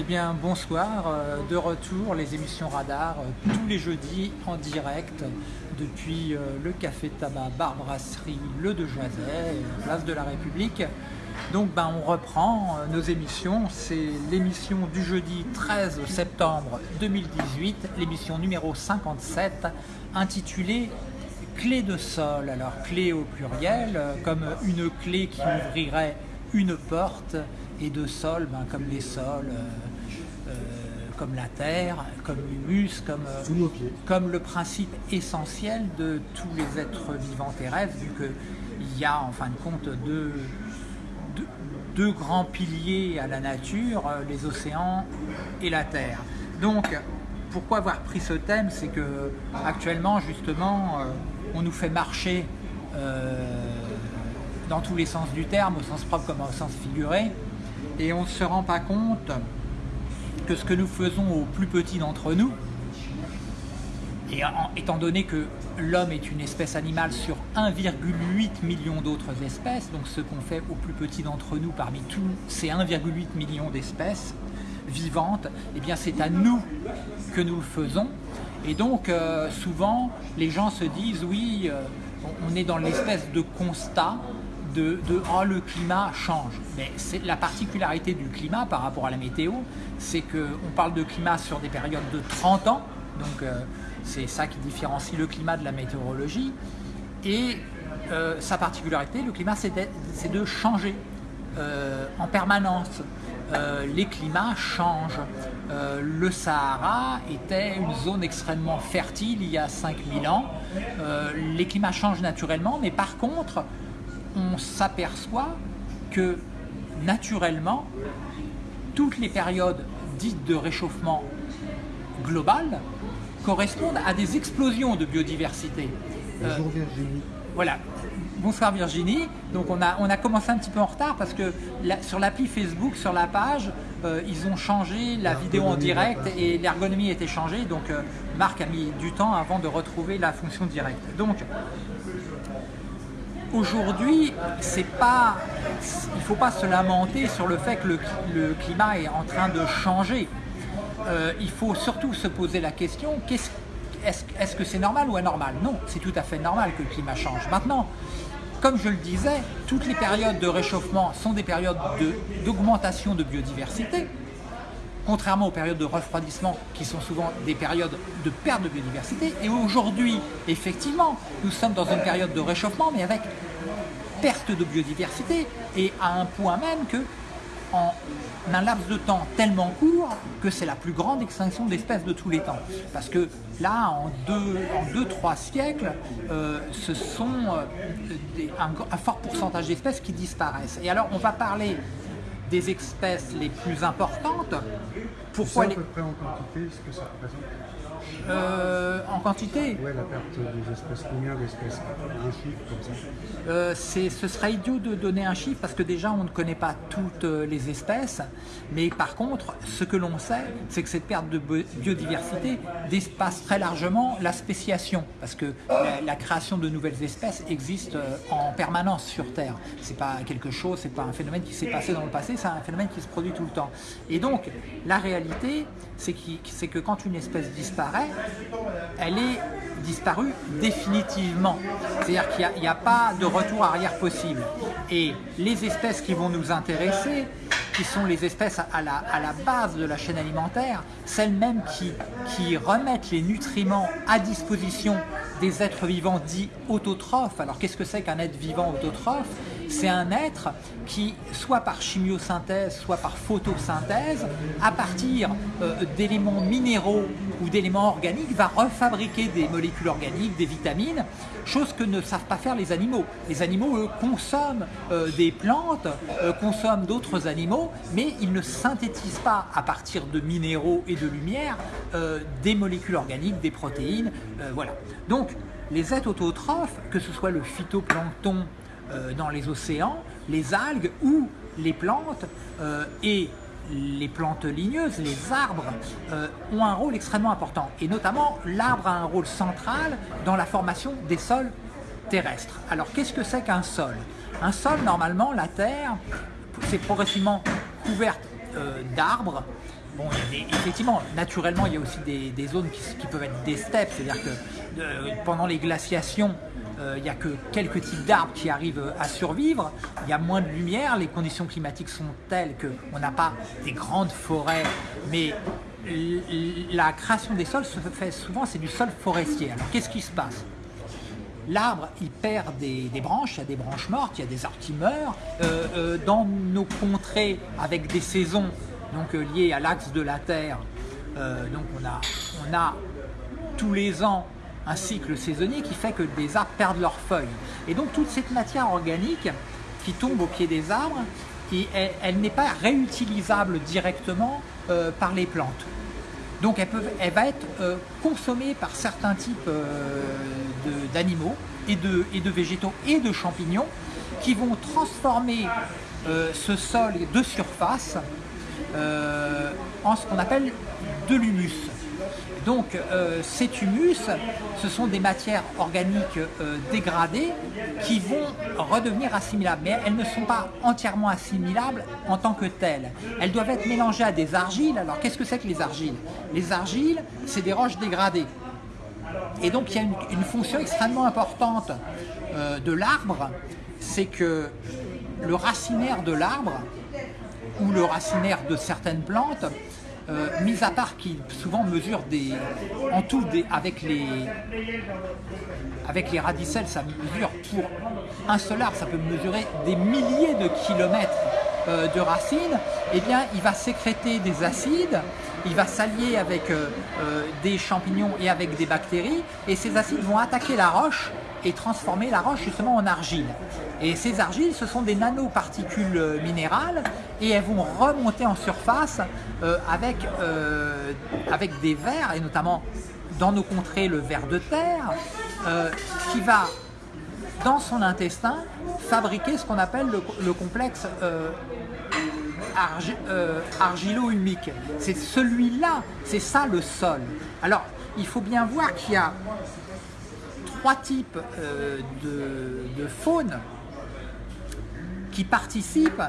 Eh bien, bonsoir, euh, de retour, les émissions Radar, euh, tous les jeudis en direct depuis euh, le Café Tabac Bar Brasserie Le de Joiset, place de la République. Donc, ben, on reprend nos émissions. C'est l'émission du jeudi 13 septembre 2018, l'émission numéro 57, intitulée Clé de sol. Alors, clé au pluriel, comme une clé qui ouvrirait une porte et de sol, ben, comme les sols, comme la terre, comme l'humus, comme, euh, comme le principe essentiel de tous les êtres vivants terrestres, vu qu'il y a en fin de compte deux, deux, grands piliers à la nature, les océans et la terre. Donc, pourquoi avoir pris ce thème? C'est que actuellement, justement, on nous fait marcher dans tous les sens du terme, au sens propre comme au sens figuré, et on ne se rend pas compte que ce que nous faisons aux plus petits d'entre nous, et étant donné que l'homme est une espèce animale sur 1,8 million d'autres espèces, donc ce qu'on fait aux plus petits d'entre nous parmi tous ces 1,8 million d'espèces vivantes, eh bien c'est à nous que nous le faisons. Et donc euh, souvent les gens se disent oui, euh, on est dans l'espèce de constat de, oh, le climat change. Mais la particularité du climat par rapport à la météo, c'est qu'on parle de climat sur des périodes de 30 ans, donc euh, c'est ça qui différencie le climat de la météorologie. Et euh, sa particularité, le climat, c'est de, changer euh, en permanence. les climats changent. le Sahara était une zone extrêmement fertile il y a 5000 ans. les climats changent naturellement, mais par contre, on s'aperçoit que naturellement, toutes les périodes dites de réchauffement global correspondent à des explosions de biodiversité. Bonjour euh, Virginie. Voilà. Bonsoir Virginie. Donc on a, on a commencé un petit peu en retard parce que sur l'appli Facebook, sur la page, euh, ils ont changé la vidéo en direct et l'ergonomie été changée. Donc euh, Marc a mis du temps avant de retrouver la fonction directe. Donc Aujourd'hui, c'est pas, il ne faut pas se lamenter sur le fait que le, climat est en train de changer. Euh, il faut surtout se poser la question, est-ce que c'est normal ou anormal? Non, c'est tout à fait normal que le climat change. Maintenant, comme je le disais, toutes les périodes de réchauffement sont des périodes d'augmentation de biodiversité contrairement aux périodes de refroidissement qui sont souvent des périodes de perte de biodiversité. Et aujourd'hui, effectivement, nous sommes dans une période de réchauffement, mais avec perte de biodiversité, et à un point même que en un laps de temps tellement court que c'est la plus grande extinction d'espèces de tous les temps. Parce que là, en deux, en deux trois siècles, euh, ce sont euh, un, fort pourcentage d'espèces qui disparaissent. Et alors, on va parler des espèces les plus importantes. Pourquoi les... à peu près en quantité ce que ça représente euh, en quantité Oui, la perte des espèces, combien d'espèces Un chiffre comme ça euh, Ce serait idiot de donner un chiffre parce que déjà on ne connaît pas toutes euh, les espèces, mais par contre, ce que l'on sait, c'est que cette perte de biodiversité dépasse très largement la spéciation, parce que la, création de nouvelles espèces existe en permanence sur Terre. C'est pas quelque chose, c'est pas un phénomène qui s'est passé dans le passé, c'est un phénomène qui se produit tout le temps. Et donc, la réalité, c'est que quand une espèce disparaît, elle est disparue définitivement. C'est-à-dire qu'il n'y a, pas de retour arrière possible. Et les espèces qui vont nous intéresser, qui sont les espèces à la, base de la chaîne alimentaire, celles mêmes qui, qui remettent les nutriments à disposition des êtres vivants dits autotrophes. Alors qu'est-ce que c'est qu'un être vivant autotrophe? C'est un être qui, soit par chimiosynthèse, soit par photosynthèse, à partir euh, d'éléments minéraux ou d'éléments organiques, va refabriquer des molécules organiques, des vitamines, chose que ne savent pas faire les animaux. Les animaux, eux, consomment euh, des plantes, euh, consomment d'autres animaux, mais ils ne synthétisent pas à partir de minéraux et de lumière des molécules organiques, des protéines, voilà. Donc, les êtres autotrophes, que ce soit le phytoplancton dans les océans, les algues ou les plantes euh, et les plantes ligneuses, les arbres, euh, ont un rôle extrêmement important. Et notamment, l'arbre a un rôle central dans la formation des sols terrestres. Alors, qu'est-ce que c'est qu'un sol? Un sol, normalement, la Terre, c'est progressivement couverte d'arbres bon, effectivement, naturellement, il y a aussi des, zones qui, peuvent être des steppes, c'est-à-dire que pendant les glaciations, euh, il n'y a que quelques types d'arbres qui arrivent à survivre, il y a moins de lumière, les conditions climatiques sont telles qu'on n'a pas des grandes forêts, mais la création des sols se fait souvent, c'est du sol forestier. Alors qu'est-ce qui se passe? L'arbre, il perd des, branches, il y a des branches mortes, il y a des arbres qui meurent. Euh, euh, dans nos contrées, avec des saisons donc, liées à l'axe de la Terre, donc on a tous les ans un cycle saisonnier qui fait que des arbres perdent leurs feuilles. Et donc toute cette matière organique qui tombe au pied des arbres, elle, n'est pas réutilisable directement euh, par les plantes. Donc elle, va être euh, consommée par certains types euh, d'animaux et de végétaux et de champignons qui vont transformer ce sol de surface en ce qu'on appelle de l'humus. Donc euh, cet humus, ce sont des matières organiques euh, dégradées qui vont redevenir assimilables. Mais elles ne sont pas entièrement assimilables en tant que telles. Elles doivent être mélangées à des argiles. Alors qu'est-ce que c'est que les argiles? Les argiles, c'est des roches dégradées. Et donc il y a une, fonction extrêmement importante euh, de l'arbre, c'est que le racinaire de l'arbre, ou le racinaire de certaines plantes, euh, mis à part qui souvent mesure des, en tout des, avec les avec les radicelles, ça mesure pour un seul arbre, ça peut mesurer des milliers de kilomètres euh, de racines, eh bien il va sécréter des acides, il va s'allier avec euh, des champignons et avec des bactéries, et ces acides vont attaquer la roche et transformer la roche justement en argile. Et ces argiles, ce sont des nanoparticules euh, minérales et elles vont remonter en surface euh, avec, euh, avec des vers, et notamment dans nos contrées le ver de terre, qui va dans son intestin fabriquer ce qu'on appelle le, complexe argilo-humique. C'est celui-là, c'est ça le sol. Alors, il faut bien voir qu'il y a trois types de, de faune qui participent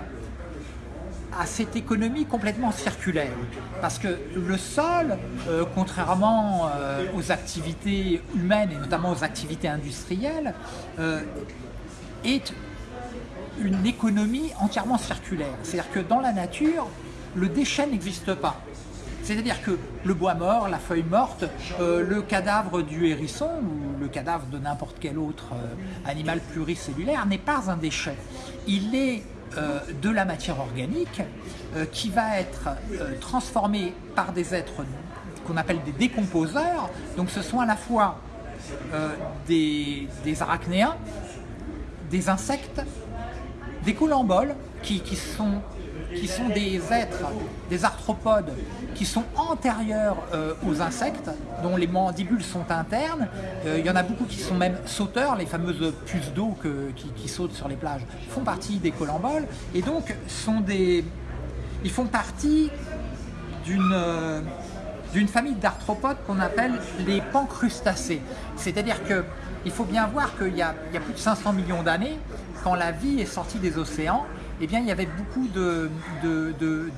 à cette économie complètement circulaire. Parce que le sol, euh, contrairement euh, aux activités humaines et notamment aux activités industrielles, euh, est une économie entièrement circulaire. C'est-à-dire que dans la nature, le déchet n'existe pas. C'est-à-dire que le bois mort, la feuille morte, euh, le cadavre du hérisson ou le cadavre de n'importe quel autre euh, animal pluricellulaire n'est pas un déchet. Il est euh, de la matière organique qui va être transformée par des êtres qu'on appelle des décomposeurs. Donc ce sont à la fois des, arachnéens, des insectes, des colamboles qui sont qui sont des êtres, des arthropodes, qui sont antérieurs euh, aux insectes, dont les mandibules sont internes. Euh, il y en a beaucoup qui sont même sauteurs, les fameuses puces d'eau qui, sautent sur les plages, font partie des colamboles, et donc sont des, ils font partie d'une euh, d'une famille d'arthropodes qu'on appelle les pancrustacés. C'est-à-dire qu'il faut bien voir qu'il y, a plus de 500 millions d'années, quand la vie est sortie des océans, eh bien, il y avait beaucoup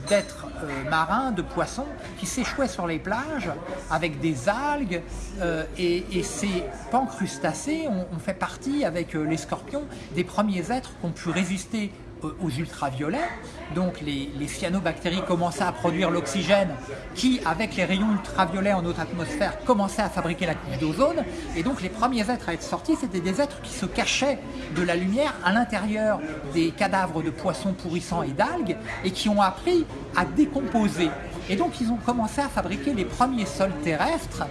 d'êtres euh, marins, de poissons, qui s'échouaient sur les plages avec des algues. Euh, et, ces pancrustacés ont, fait partie, avec euh, les scorpions, des premiers êtres qui ont pu résister aux ultraviolets. Donc les, cyanobactéries commençaient à produire l'oxygène qui, avec les rayons ultraviolets en notre atmosphère, commençait à fabriquer la couche d'ozone. Et donc les premiers êtres à être sortis, c'était des êtres qui se cachaient de la lumière à l'intérieur des cadavres de poissons pourrissants et d'algues et qui ont appris à décomposer. Et donc ils ont commencé à fabriquer les premiers sols terrestres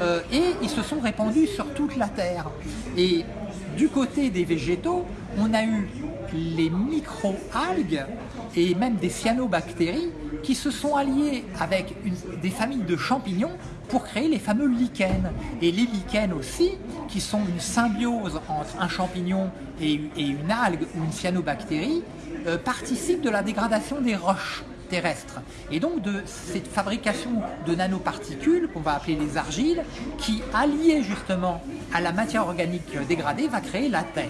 euh, et ils se sont répandus sur toute la Terre. Et du côté des végétaux, on a eu les micro-algues et même des cyanobactéries qui se sont alliées avec des familles de champignons pour créer les fameux lichens. Et les lichens aussi, qui sont une symbiose entre un champignon et, une algue ou une cyanobactérie, euh, participent de la dégradation des roches terrestres. Et donc de cette fabrication de nanoparticules, qu'on va appeler les argiles, qui alliées justement à la matière organique dégradée, va créer la Terre.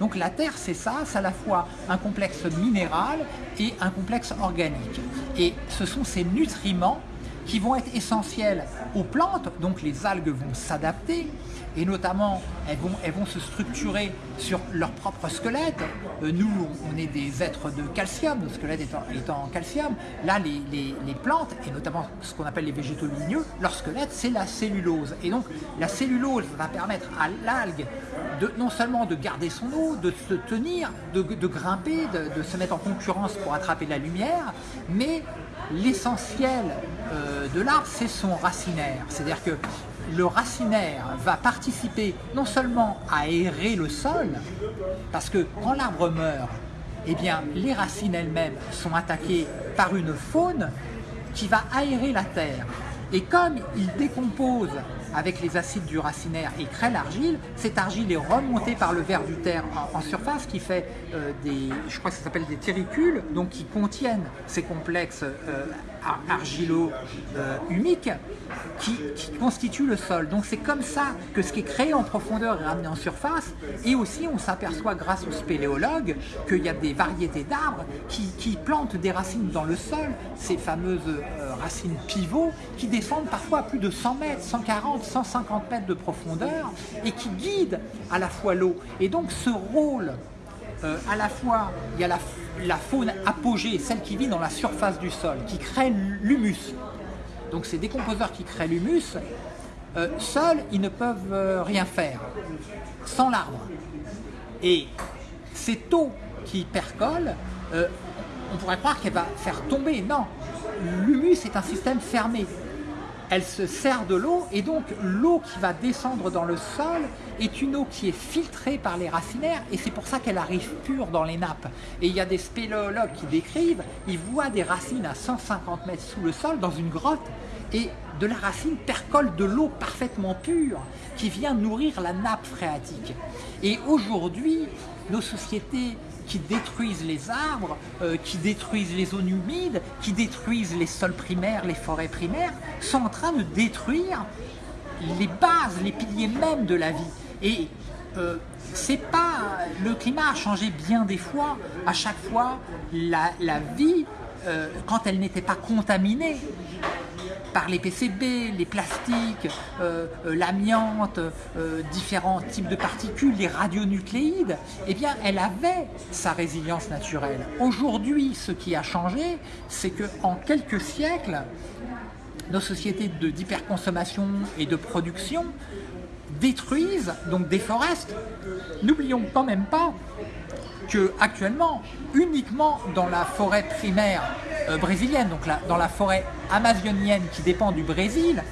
Donc la Terre, c'est ça, c'est à la fois un complexe minéral et un complexe organique. Et ce sont ces nutriments qui vont être essentielles aux plantes, donc les algues vont s'adapter, et notamment elles vont, elles vont se structurer sur leur propre squelette. Euh, nous, on est des êtres de calcium, notre squelette étant, en calcium. Là, les, les, plantes, et notamment ce qu'on appelle les végétaux ligneux, leur squelette, c'est la cellulose. Et donc, la cellulose va permettre à l'algue de, non seulement de garder son eau, de se tenir, de, de grimper, de, de, se mettre en concurrence pour attraper la lumière, mais l'essentiel euh, de l'arbre, c'est son racinaire. C'est-à-dire que le racinaire va participer non seulement à aérer le sol, parce que quand l'arbre meurt, eh bien, les racines elles-mêmes sont attaquées par une faune qui va aérer la terre. Et comme il décompose avec les acides du racinaire et crée l'argile, cette argile est remontée par le ver du terre en, surface qui fait euh, des, je crois que ça s'appelle des terricules, donc qui contiennent ces complexes euh, argilo-humiques qui, constituent le sol. Donc c'est comme ça que ce qui est créé en profondeur est ramené en surface et aussi on s'aperçoit grâce aux spéléologues qu'il y a des variétés d'arbres qui, plantent des racines dans le sol, ces fameuses euh, racines pivots qui descendent parfois à plus de 100 mètres, 140, 150 mètres de profondeur et qui guident à la fois l'eau. Et donc ce rôle euh, à la fois, il y a la, faune apogée, celle qui vit dans la surface du sol, qui crée l'humus. Donc ces décomposeurs qui créent l'humus, euh, seuls, ils ne peuvent euh, rien faire, sans l'arbre. Et cette eau qui percole, on pourrait croire qu'elle va faire tomber. Non, l'humus est un système fermé elle se sert de l'eau et donc l'eau qui va descendre dans le sol est une eau qui est filtrée par les racinaires et c'est pour ça qu'elle arrive pure dans les nappes. Et il y a des spéléologues qui décrivent, ils voient des racines à 150 mètres sous le sol dans une grotte et de la racine percole de l'eau parfaitement pure qui vient nourrir la nappe phréatique. Et aujourd'hui, nos sociétés qui détruisent les arbres, euh, qui détruisent les zones humides, qui détruisent les sols primaires, les forêts primaires, sont en train de détruire les bases, les piliers même de la vie. Et euh, c'est pas le climat a changé bien des fois. À chaque fois, la, vie, euh, quand elle n'était pas contaminée, par les PCB, les plastiques, euh, euh, l'amiante, différents types de particules, les radionucléides, eh bien, elle avait sa résilience naturelle. Aujourd'hui, ce qui a changé, c'est qu'en quelques siècles, nos sociétés d'hyperconsommation et de production détruisent, donc déforestent. N'oublions quand même pas que actuellement, uniquement dans la forêt primaire euh, brésilienne, donc dans la forêt amazonienne qui dépend du Brésil,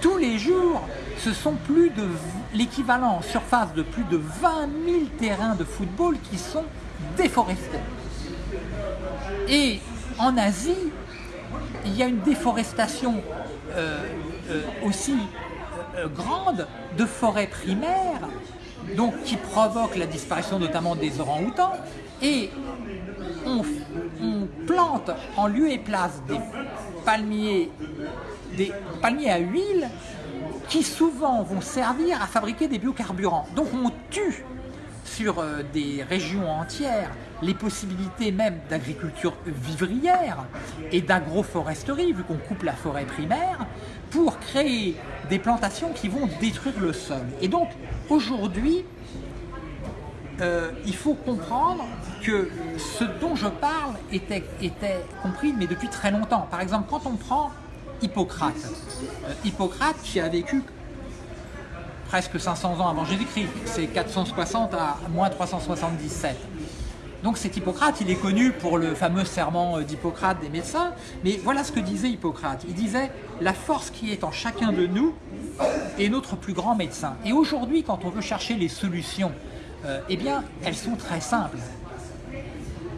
tous les jours, ce sont plus de l'équivalent en surface de plus de 20 000 terrains de football qui sont déforestés. Et en Asie, il y a une déforestation euh, euh, aussi grande de forêts primaires donc qui provoque la disparition notamment des orang-outans, et on, plante en lieu et place des palmiers, des palmiers à huile qui souvent vont servir à fabriquer des biocarburants. Donc on tue sur euh, des régions entières les possibilités même d'agriculture vivrière et d'agroforesterie, vu qu'on coupe la forêt primaire, pour créer des plantations qui vont détruire le sol. Et donc, aujourd'hui, euh, il faut comprendre que ce dont je parle était, compris, mais depuis très longtemps. Par exemple, quand on prend Hippocrate, euh, Hippocrate qui a vécu presque 500 ans avant Jésus-Christ, c'est 460 à moins 377. Donc cet Hippocrate, il est connu pour le fameux serment d'Hippocrate des médecins, mais voilà ce que disait Hippocrate. Il disait « la force qui est en chacun de nous est notre plus grand médecin ». Et aujourd'hui, quand on veut chercher les solutions, euh, eh bien, elles sont très simples.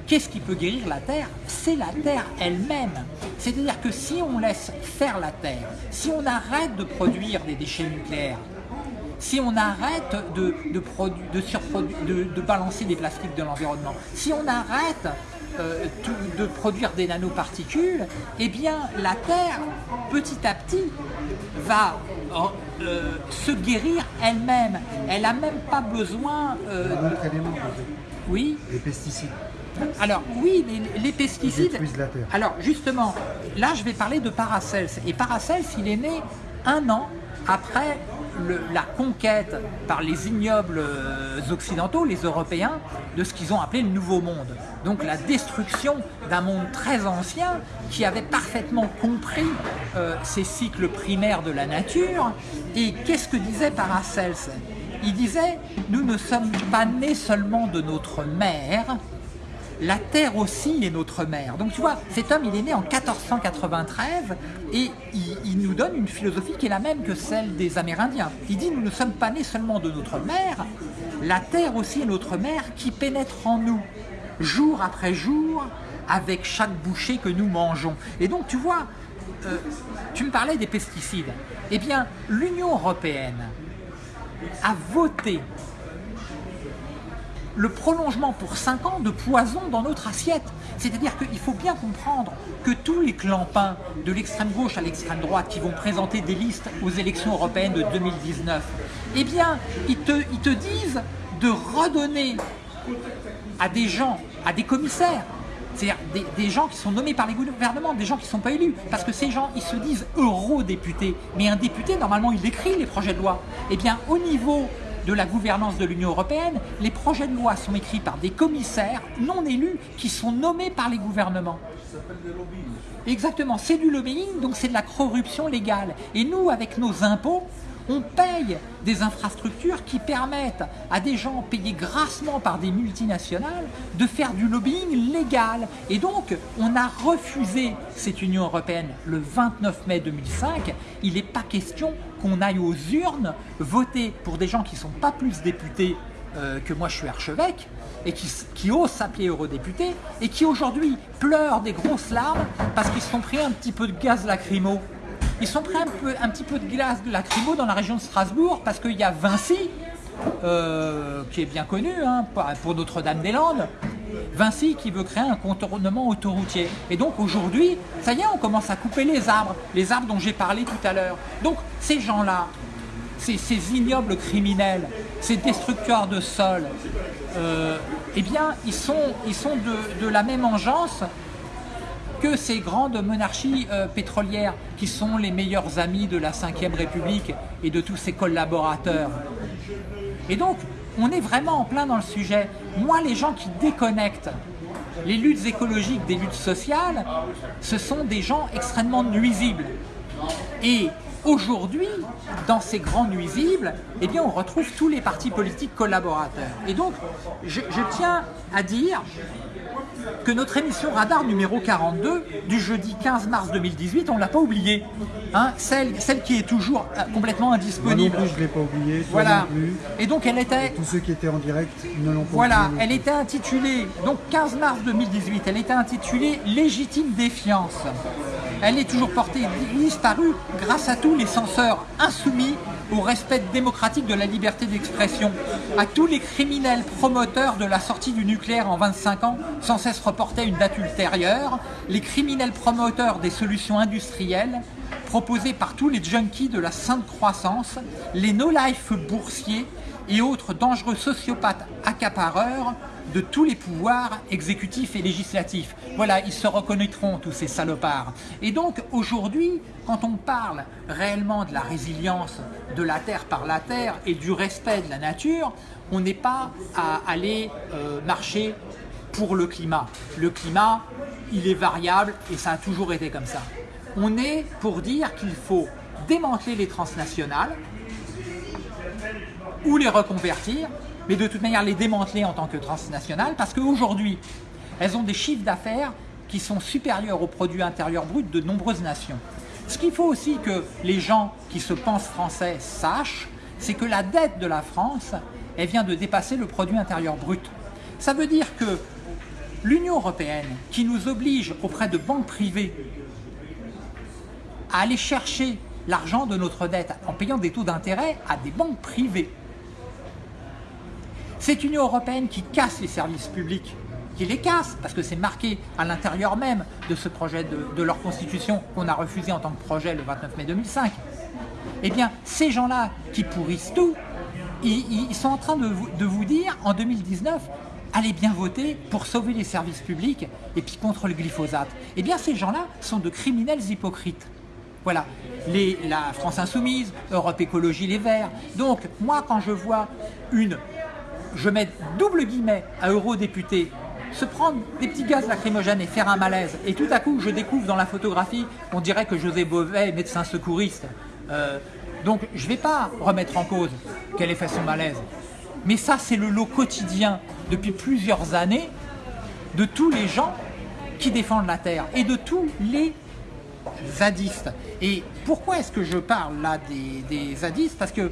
Qu'est-ce qui peut guérir la Terre? C'est la Terre elle-même. C'est-à-dire que si on laisse faire la Terre, si on arrête de produire des déchets nucléaires, si on arrête de, de, de, balancer des plastiques de l'environnement, si on arrête euh, de produire des nanoparticules, eh bien la Terre, petit à petit, va euh, se guérir elle-même. Elle n'a même pas besoin... Euh, un autre élément, oui les pesticides. Alors oui, mais les pesticides... détruisent la terre. Alors justement, là je vais parler de Paracels. Et Paracels, il est né un an après la conquête par les ignobles euh, occidentaux, les Européens, de ce qu'ils ont appelé le Nouveau Monde. Donc la destruction d'un monde très ancien qui avait parfaitement compris euh, ces cycles primaires de la nature. Et qu'est-ce que disait Paracels Il disait « Nous ne sommes pas nés seulement de notre mère, la Terre aussi est notre mère. Donc tu vois, cet homme, il est né en 1493 et il, nous donne une philosophie qui est la même que celle des Amérindiens. Il dit, nous ne sommes pas nés seulement de notre mère, la Terre aussi est notre mère qui pénètre en nous, jour après jour, avec chaque bouchée que nous mangeons. Et donc tu vois, euh, tu me parlais des pesticides. Eh bien, l'Union Européenne a voté le prolongement pour 5 ans de poison dans notre assiette. C'est-à-dire qu'il faut bien comprendre que tous les clampins de l'extrême gauche à l'extrême droite qui vont présenter des listes aux élections européennes de 2019, eh bien, ils te, disent de redonner à des gens, à des commissaires, c'est-à-dire des, des gens qui sont nommés par les gouvernements, des gens qui ne sont pas élus, parce que ces gens, ils se disent eurodéputés, mais un député, normalement, il écrit les projets de loi. Eh bien, au niveau de la gouvernance de l'Union Européenne, les projets de loi sont écrits par des commissaires non élus qui sont nommés par les gouvernements. Exactement, c'est du lobbying, donc c'est de la corruption légale. Et nous, avec nos impôts, on paye des infrastructures qui permettent à des gens payés grassement par des multinationales de faire du lobbying légal. Et donc, on a refusé cette Union Européenne le 29 mai 2005. Il n'est pas question qu'on aille aux urnes voter pour des gens qui ne sont pas plus députés euh, que moi je suis archevêque et qui, qui osent s'appeler eurodéputés et qui aujourd'hui pleurent des grosses larmes parce qu'ils se sont pris un petit peu de gaz lacrymo. Ils sont pris un, petit peu de gaz lacrymo dans la région de Strasbourg parce qu'il y a Vinci, euh, qui est bien connu hein, pour Notre-Dame-des-Landes, Vinci qui veut créer un contournement autoroutier. Et donc aujourd'hui, ça y est, on commence à couper les arbres, les arbres dont j'ai parlé tout à l'heure. Donc ces gens-là, ces, ignobles criminels, ces destructeurs de sol, euh, eh bien, ils sont, de, de la même engeance que ces grandes monarchies euh, pétrolières qui sont les meilleurs amis de la Ve République et de tous ses collaborateurs. Et donc, on est vraiment en plein dans le sujet. Moi, les gens qui déconnectent les luttes écologiques des luttes sociales, ce sont des gens extrêmement nuisibles. Et aujourd'hui, dans ces grands nuisibles, eh bien, on retrouve tous les partis politiques collaborateurs. Et donc, je, je tiens à dire que notre émission Radar numéro 42 du jeudi 15 mars 2018, on ne l'a pas oubliée. Hein, celle, celle qui est toujours euh, complètement indisponible. Moi non plus, je ne l'ai pas oubliée. Voilà. non plus. Et donc elle était... Tous ceux qui étaient en direct ne l'ont pas Voilà, elle était intitulée, donc 15 mars 2018, elle était intitulée « Légitime défiance ». Elle est toujours portée disparue grâce à tous les censeurs insoumis au respect démocratique de la liberté d'expression, à tous les criminels promoteurs de la sortie du nucléaire en 25 ans sans cesse reportés à une date ultérieure, les criminels promoteurs des solutions industrielles proposées par tous les junkies de la sainte croissance, les no-life boursiers et autres dangereux sociopathes accapareurs de tous les pouvoirs exécutifs et législatifs. Voilà, ils se reconnaîtront, tous ces salopards. Et donc, aujourd'hui, quand on parle réellement de la résilience de la Terre par la Terre et du respect de la nature, on n'est pas à aller euh, marcher pour le climat. Le climat, il est variable et ça a toujours été comme ça. On est pour dire qu'il faut démanteler les transnationales ou les reconvertir, mais de toute manière les démanteler en tant que transnationales, parce qu'aujourd'hui, elles ont des chiffres d'affaires qui sont supérieurs au produit intérieur brut de nombreuses nations. Ce qu'il faut aussi que les gens qui se pensent français sachent, c'est que la dette de la France, elle vient de dépasser le produit intérieur brut. Ça veut dire que l'Union européenne, qui nous oblige auprès de banques privées à aller chercher l'argent de notre dette en payant des taux d'intérêt à des banques privées, cette Union européenne qui casse les services publics, qui les casse, parce que c'est marqué à l'intérieur même de ce projet de, leur constitution qu'on a refusé en tant que projet le 29 mai 2005, eh bien, ces gens-là qui pourrissent tout, ils, sont en train de vous, dire, en 2019, allez bien voter pour sauver les services publics et puis contre le glyphosate. Eh bien, ces gens-là sont de criminels hypocrites. Voilà, la France Insoumise, Europe Écologie Les Verts. Donc, moi, quand je vois une, je mets double guillemets à eurodéputé, se prendre des petits gaz lacrymogènes et faire un malaise, et tout à coup, je découvre dans la photographie, on dirait que José Beauvais est médecin secouriste. Euh, donc, je ne vais pas remettre en cause qu'elle ait fait son malaise. Mais ça, c'est le lot quotidien depuis plusieurs années de tous les gens qui défendent la Terre et de tous les zadistes. Et pourquoi est-ce que je parle là des, des zadistes? Parce que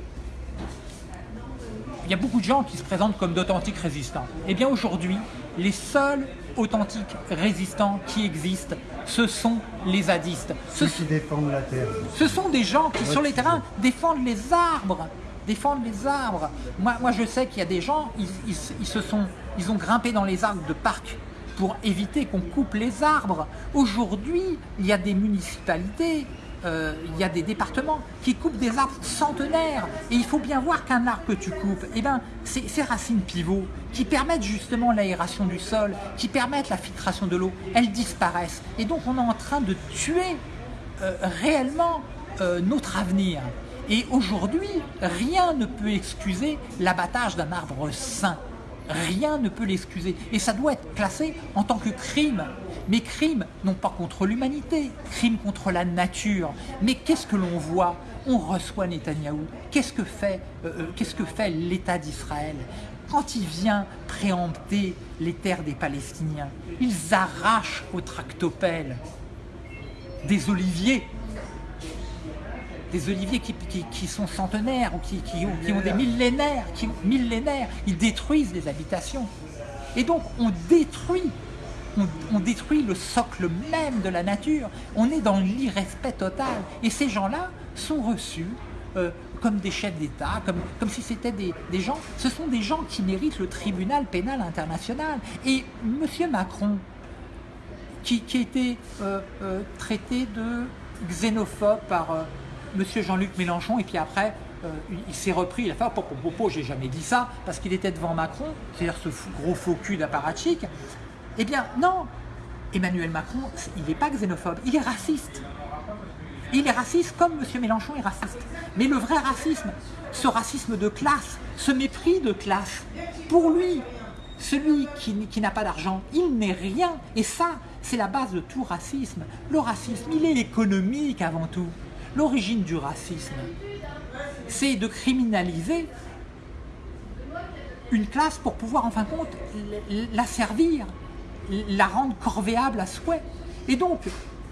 il y a beaucoup de gens qui se présentent comme d'authentiques résistants. Eh bien aujourd'hui, les seuls authentiques résistants qui existent, ce sont les zadistes. Ceux qui défendent la terre. Ce sont des gens qui, sur les terrains, défendent les arbres. Défendent les arbres. Moi, moi je sais qu'il y a des gens, ils, se sont, ils ont grimpé dans les arbres de parc pour éviter qu'on coupe les arbres. Aujourd'hui, il y a des municipalités euh, il y a des départements qui coupent des arbres centenaires. Et il faut bien voir qu'un arbre que tu coupes, eh ben, ces racines pivots qui permettent justement l'aération du sol, qui permettent la filtration de l'eau, elles disparaissent. Et donc on est en train de tuer euh, réellement euh, notre avenir. Et aujourd'hui, rien ne peut excuser l'abattage d'un arbre sain. Rien ne peut l'excuser. Et ça doit être classé en tant que crime. Mais crime, non pas contre l'humanité, crime contre la nature. Mais qu'est-ce que l'on voit? On reçoit Netanyahou. Qu'est-ce que fait, euh, euh, qu'est-ce que fait l'État d'Israël? Quand il vient préempter les terres des Palestiniens, ils arrachent au tractopelle des oliviers des oliviers qui, sont centenaires ou qui, ont, des millénaires, qui, millénaires, ils détruisent les habitations. Et donc on détruit, on, détruit le socle même de la nature. On est dans l'irrespect total. Et ces gens-là sont reçus euh, comme des chefs d'État, comme, si c'était des, gens. Ce sont des gens qui méritent le tribunal pénal international. Et M. Macron, qui, été euh, euh, traité de xénophobe par Monsieur Jean-Luc Mélenchon, et puis après, il s'est repris, il a fait oh, « Popo, j'ai jamais dit ça », parce qu'il était devant Macron, c'est-à-dire ce gros faux cul. Eh bien, non Emmanuel Macron, il n'est pas xénophobe, il est raciste. Il est raciste comme M. Mélenchon est raciste. Mais le vrai racisme, ce racisme de classe, ce mépris de classe, pour lui, celui qui, n'a pas d'argent, il n'est rien. Et ça, c'est la base de tout racisme. Le racisme, il est économique avant tout. L'origine du racisme, c'est de criminaliser une classe pour pouvoir en fin de compte la servir, la rendre corvéable à souhait. Et donc,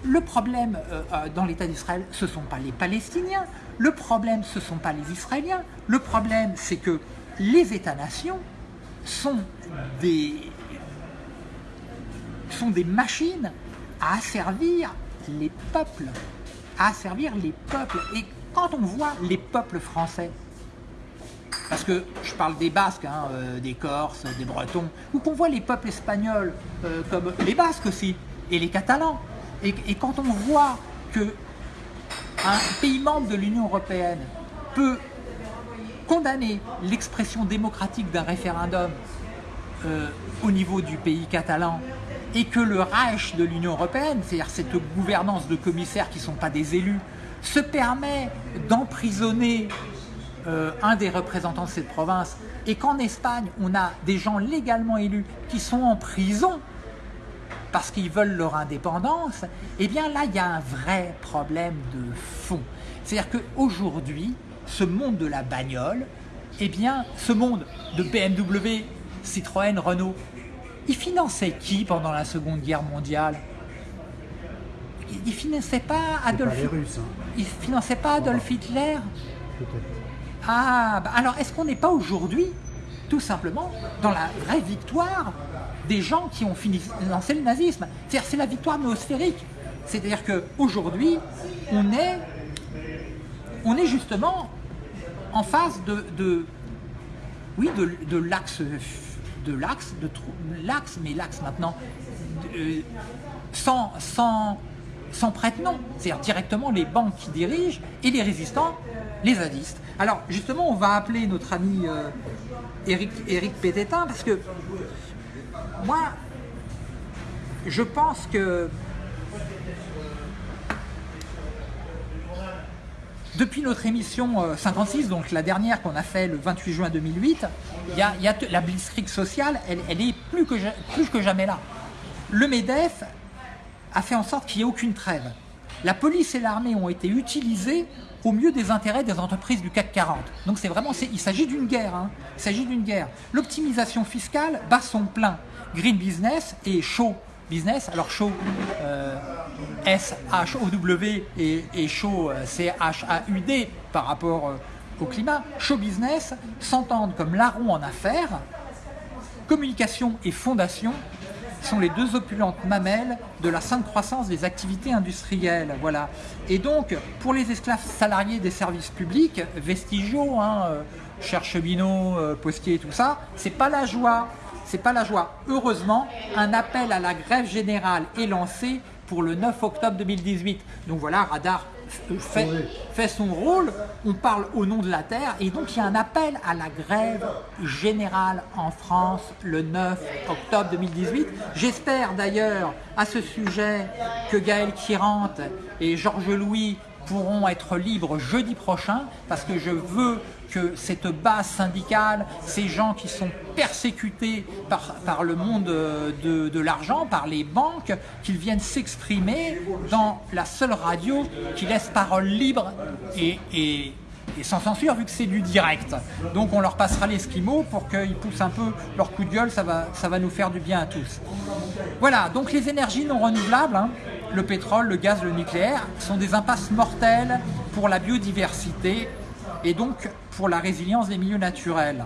le problème euh, euh, dans l'État d'Israël, ce ne sont pas les Palestiniens, le problème, ce ne sont pas les Israéliens, le problème, c'est que les États-nations sont des, sont des machines à asservir les peuples à servir les peuples. Et quand on voit les peuples français, parce que je parle des Basques, hein, euh, des Corses, des Bretons, ou qu'on voit les peuples espagnols, euh, comme les Basques aussi, et les Catalans, et, quand on voit que un pays membre de l'Union Européenne peut condamner l'expression démocratique d'un référendum euh, au niveau du pays catalan et que le Reich de l'Union Européenne, c'est-à-dire cette gouvernance de commissaires qui ne sont pas des élus, se permet d'emprisonner euh, un des représentants de cette province, et qu'en Espagne, on a des gens légalement élus qui sont en prison parce qu'ils veulent leur indépendance, eh bien là, il y a un vrai problème de fond. C'est-à-dire qu'aujourd'hui, ce monde de la bagnole, eh bien, ce monde de BMW, Citroën, Renault, il finançait qui pendant la Seconde Guerre mondiale? Il finançait pas Adolf Hitler hein. Il finançait pas Adolf Hitler? Ah, bah alors est-ce qu'on n'est pas aujourd'hui, tout simplement, dans la vraie victoire des gens qui ont financé le nazisme? C'est-à-dire c'est la victoire noosphérique. C'est-à-dire qu'aujourd'hui, on est, on est justement en face de, oui, de, l'axe de l'axe, de l'axe, mais l'axe maintenant, euh, sans, sans, sans prête-nom, c'est-à-dire directement les banques qui dirigent et les résistants, les zadistes. Alors justement, on va appeler notre ami euh, Eric, Pététin parce que moi, je pense que depuis notre émission 56, donc la dernière qu'on a fait le 28 juin 2008, il y a, la blitzkrieg sociale, elle, est plus que, plus que jamais là. Le MEDEF a fait en sorte qu'il n'y ait aucune trêve. La police et l'armée ont été utilisées au mieux des intérêts des entreprises du CAC 40. Donc c'est vraiment, il s'agit d'une guerre. Hein. Il s'agit d'une guerre. L'optimisation fiscale bat son plein. Green Business et Show Business. Alors Show, euh, S-H-O-W et, Show, euh, C-H-A-U-D par rapport euh, au climat. Show Business s'entendent comme larron en affaires, communication et fondation sont les deux opulentes mamelles de la sainte croissance des activités industrielles. Voilà. Et donc, pour les esclaves salariés des services publics, vestigiaux, hein, euh, chers cheminots, euh, tout ça, c'est pas la joie. C'est pas la joie. Heureusement, un appel à la grève générale est lancé pour le 9 octobre 2018. Donc voilà, Radar fait, fait, son rôle, on parle au nom de la Terre, et donc il y a un appel à la grève générale en France le 9 octobre 2018. J'espère d'ailleurs à ce sujet que Gaël Kirante et Georges Louis pourront être libres jeudi prochain, parce que je veux que cette base syndicale, ces gens qui sont persécutés par, le monde de, de l'argent, par les banques, qu'ils viennent s'exprimer dans la seule radio qui laisse parole libre et, et sans censure vu que c'est du direct. Donc on leur passera l'esquimau pour qu'ils poussent un peu leur coup de gueule, ça va, nous faire du bien à tous. Voilà, donc les énergies non renouvelables, hein, le pétrole, le gaz, le nucléaire, sont des impasses mortelles pour la biodiversité et donc pour la résilience des milieux naturels.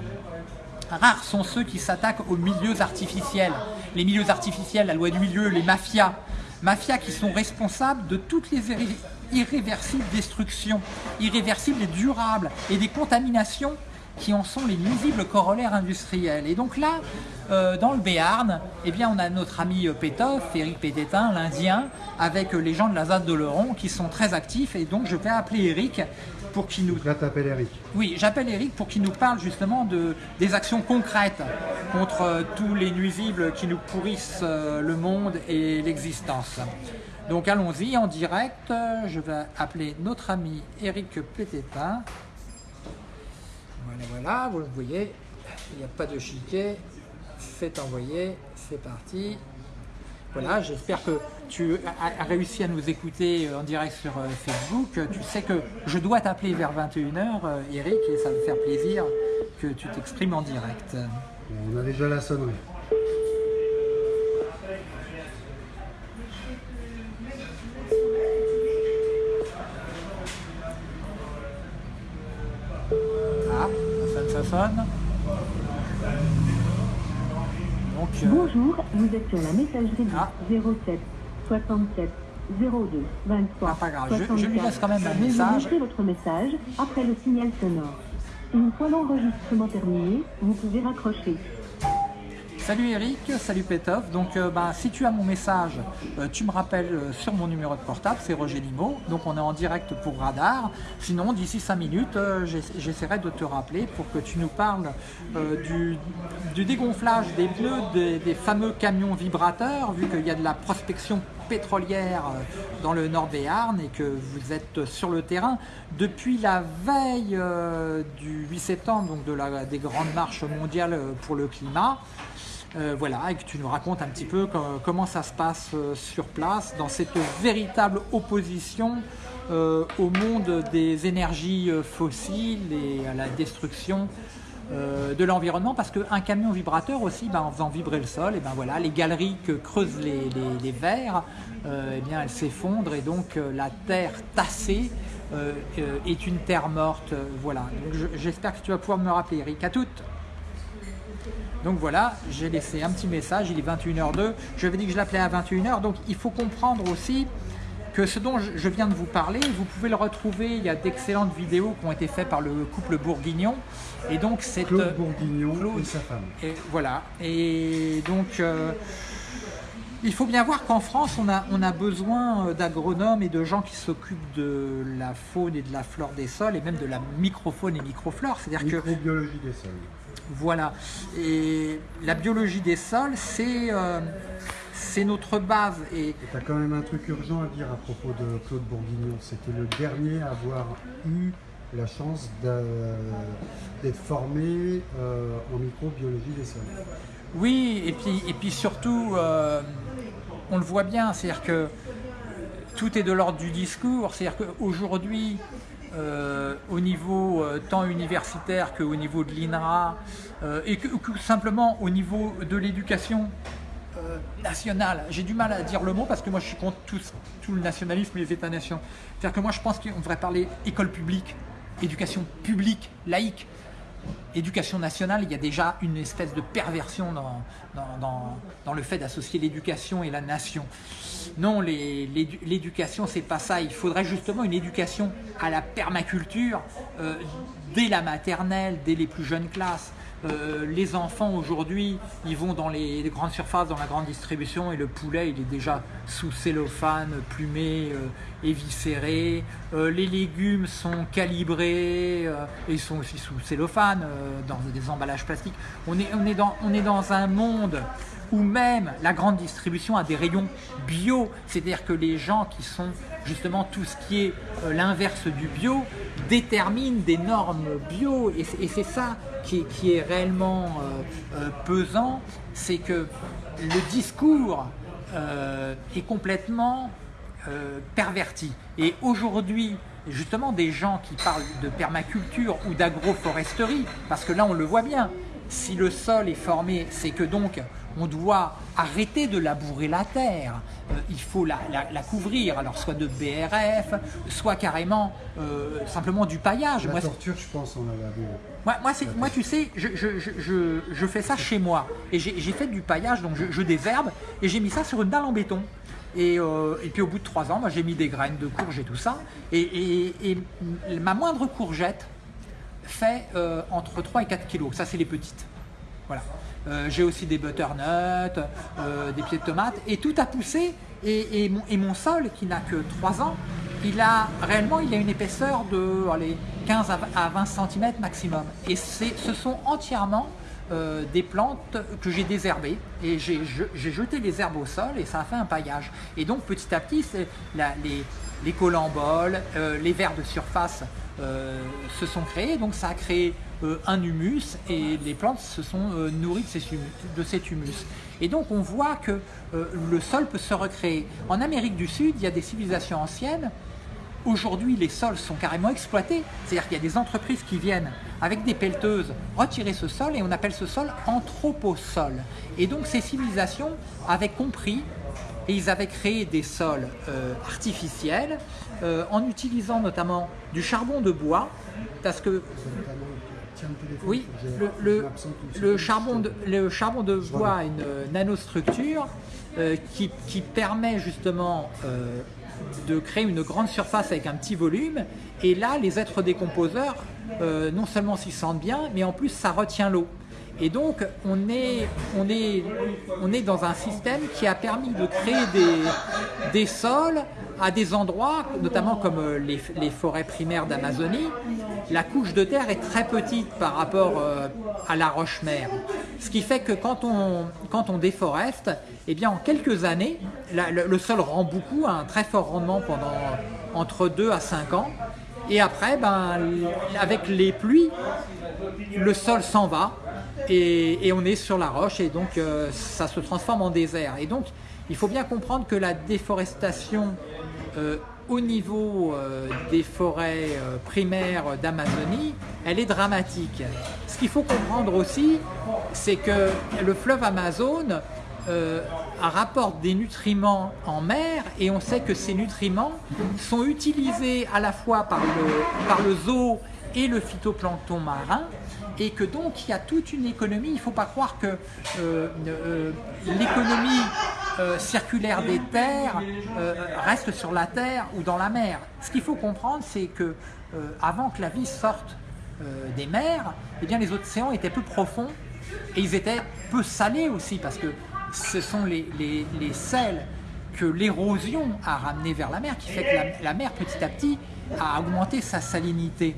Rares sont ceux qui s'attaquent aux milieux artificiels. Les milieux artificiels, la loi du milieu, les mafias. Mafias qui sont responsables de toutes les irréversibles destructions, irréversibles et durables, et des contaminations qui en sont les nuisibles corollaires industriels. Et donc là, euh, dans le Béarn, eh bien, on a notre ami euh, Pétoff, Eric Pététin, l'Indien, avec euh, les gens de la ZAD de Leron qui sont très actifs. Et donc je vais appeler Eric pour qu'il nous... Là, t'appelles Eric. Oui, j'appelle Eric pour qu'il nous parle justement de, des actions concrètes contre tous les nuisibles qui nous pourrissent le monde et l'existence. Donc allons-y en direct. Je vais appeler notre ami Eric Pététin. Voilà, voilà, vous le voyez, il n'y a pas de chiquet. Faites envoyer, c'est parti. Voilà, j'espère que tu as réussi à nous écouter en direct sur euh, Facebook. Tu sais que je dois t'appeler vers 21h, euh, Eric, et ça me faire plaisir que tu t'exprimes en direct. On a déjà la sonnerie. Bonjour, vous êtes sur la messagerie ah. 07 67 02 23 pas grave. Je, lui laisse quand même un message. Vous votre message après le signal sonore. Une fois l'enregistrement terminé, vous pouvez raccrocher. Salut Eric, salut Petov. Donc euh, bah, si tu as mon message, euh, tu me rappelles euh, sur mon numéro de portable, c'est Roger Limo. Donc on est en direct pour Radar. Sinon, d'ici 5 minutes, j'essaierai de te rappeler pour que tu nous parles du, dégonflage des pneus des, fameux camions vibrateurs, vu qu'il y a de la prospection pétrolière dans le Nord Béarn et que vous êtes sur le terrain depuis la veille du 8 septembre, donc de la, des grandes marches mondiales pour le climat. Euh, voilà, et que tu nous racontes un petit peu comment ça se passe euh, sur place dans cette véritable opposition euh, au monde des énergies fossiles et à la destruction de l'environnement parce qu'un camion vibrateur aussi, ben, en faisant vibrer le sol, et ben voilà, les galeries que creusent les, verres, eh bien, elles s'effondrent et donc la terre tassée est une terre morte. voilà, j'espère que tu vas pouvoir me rappeler, Eric. À toutes donc voilà, j'ai laissé un petit message, il est 21h02. Je avais dit que je l'appelais à 21h, donc il faut comprendre aussi que ce dont je viens de vous parler, vous pouvez le retrouver, il y a d'excellentes vidéos qui ont été faites par le couple Bourguignon. Et donc c'est Claude euh, Bourguignon et sa femme. Et voilà, et donc... Euh, il faut bien voir qu'en France, on a, on a besoin euh, d'agronomes et de gens qui s'occupent de la faune et de la flore des sols, et même de la microfaune et microflore. C'est-à-dire que... Microbiologie des sols. Voilà. Et la biologie des sols, c'est euh, notre base. Et Tu as quand même un truc urgent à dire à propos de Claude Bourguignon. C'était le dernier à avoir eu la chance d'être formé euh, en microbiologie des sols. oui, et puis, et puis surtout, euh, on le voit bien, c'est-à-dire que tout est de l'ordre du discours. C'est-à-dire qu'aujourd'hui, euh, au niveau euh, tant universitaire qu'au niveau de l'INRA, euh, et que, simplement au niveau de l'éducation nationale, j'ai du mal à dire le mot parce que moi je suis contre tout, le nationalisme et les États-nations. C'est-à-dire que moi je pense qu'on devrait parler école publique, éducation publique, laïque. Éducation nationale, il y a déjà une espèce de perversion dans le fait d'associer l'éducation et la nation. Non, l'éducation, c'est pas ça. Il faudrait justement une éducation à la permaculture euh, dès la maternelle, dès les plus jeunes classes. Euh, les enfants aujourd'hui, ils vont dans les, grandes surfaces, dans la grande distribution, et le poulet, il est déjà sous cellophane, plumé, euh, éviscéré. Les légumes sont calibrés, et ils sont aussi sous cellophane, dans des emballages plastiques. On est dans un monde où même la grande distribution a des rayons bio, c'est-à-dire que les gens qui sont justement tout ce qui est euh, l'inverse du bio déterminent des normes bio et c'est- ça qui est, qui est réellement euh, euh, pesant, c'est que le discours est complètement perverti. Et aujourd'hui, justement, des gens qui parlent de permaculture ou d'agroforesterie, parce que là on le voit bien, si le sol est formé, c'est que donc on doit arrêter de labourer la terre, Euh, il faut la, la- la couvrir, alors soit de BRF, soit carrément euh, simplement du paillage. La Moi, torture, je pense, on l'a vu. moi, moi, tu sais, je, je- je- je- je fais ça chez moi. Et j'ai fait du paillage, donc je, désherbe, et j'ai mis ça sur une dalle en béton. Et, euh, et puis au bout de trois ans, moi, j'ai mis des graines de courge et tout ça. Et, et- et ma moindre courgette fait entre 3 et 4 kilos. Ça, c'est les petites. Voilà. Euh, j'ai aussi des butternuts, euh, des pieds de tomates, et tout a poussé. Et, mon, sol, qui n'a que 3 ans, il a réellement il a une épaisseur de allez, 15 à 20 à 20 cm maximum. Et ce sont entièrement euh, des plantes que j'ai désherbées et j'ai je- j'ai jeté les herbes au sol et ça a fait un paillage. Et donc petit à petit, les, les les vers de surface se sont créés, donc ça a créé un humus et les plantes se sont euh, nourries de, cet humus. Et donc on voit que euh, le sol peut se recréer. En Amérique du Sud, il y a des civilisations anciennes Aujourd'hui, les sols sont carrément exploités. C'est-à-dire qu'il y a des entreprises qui viennent avec des pelleteuses retirer ce sol et on appelle ce sol anthroposol. Et donc ces civilisations avaient compris et ils avaient créé des sols euh, artificiels euh, en utilisant notamment du charbon de bois parce que Tiens le oui, le, charbon de, le charbon de bois a une euh, nanostructure euh, qui, qui permet justement euh, de créer une grande surface avec un petit volume. Et là, les êtres décomposeurs, euh, non seulement s'y sentent bien, mais en plus ça retient l'eau. Et donc, on est, on, est, on est dans un système qui a permis de créer des, des sols à des endroits, notamment comme euh, les, forêts primaires d'Amazonie. La couche de terre est très petite par rapport euh, à la roche-mère. Ce qui fait que quand on, quand on déforeste, eh bien, en quelques années, le, sol rend beaucoup, un très fort rendement pendant entre 2 à 5 ans. Et après, ben, avec les pluies, le sol s'en va et, et on est sur la roche et donc euh, ça se transforme en désert. Et donc il faut bien comprendre que la déforestation euh, au niveau euh, des forêts euh, primaires d'Amazonie, elle est dramatique. Ce qu'il faut comprendre aussi, c'est que le fleuve Amazon euh, rapporte des nutriments en mer et on sait que ces nutriments sont utilisés à la fois par le zoo et le phytoplancton marin et que donc il y a toute une économie, il ne faut pas croire que euh, euh, l'économie euh, circulaire des terres reste sur la terre ou dans la mer. Ce qu'il faut comprendre, c'est que avant que la vie sorte des mers, eh bien les océans étaient peu profonds et ils étaient peu salés aussi parce que ce sont les, les- les sels que l'érosion a ramené vers la mer qui fait que la mer petit à petit a augmenté sa salinité.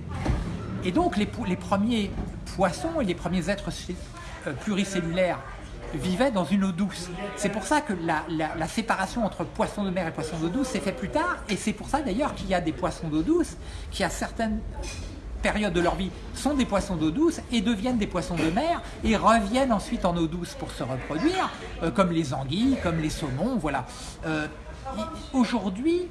Et donc les, premiers poissons et les premiers êtres euh, pluricellulaires vivaient dans une eau douce. C'est pour ça que la, séparation entre poissons de mer et poissons d'eau douce s'est fait plus tard, et c'est pour ça d'ailleurs qu'il y a des poissons d'eau douce qui à certaines périodes de leur vie sont des poissons d'eau douce et deviennent des poissons de mer et reviennent ensuite en eau douce pour se reproduire, euh, comme les anguilles, comme les saumons, voilà. Euh, Aujourd'hui,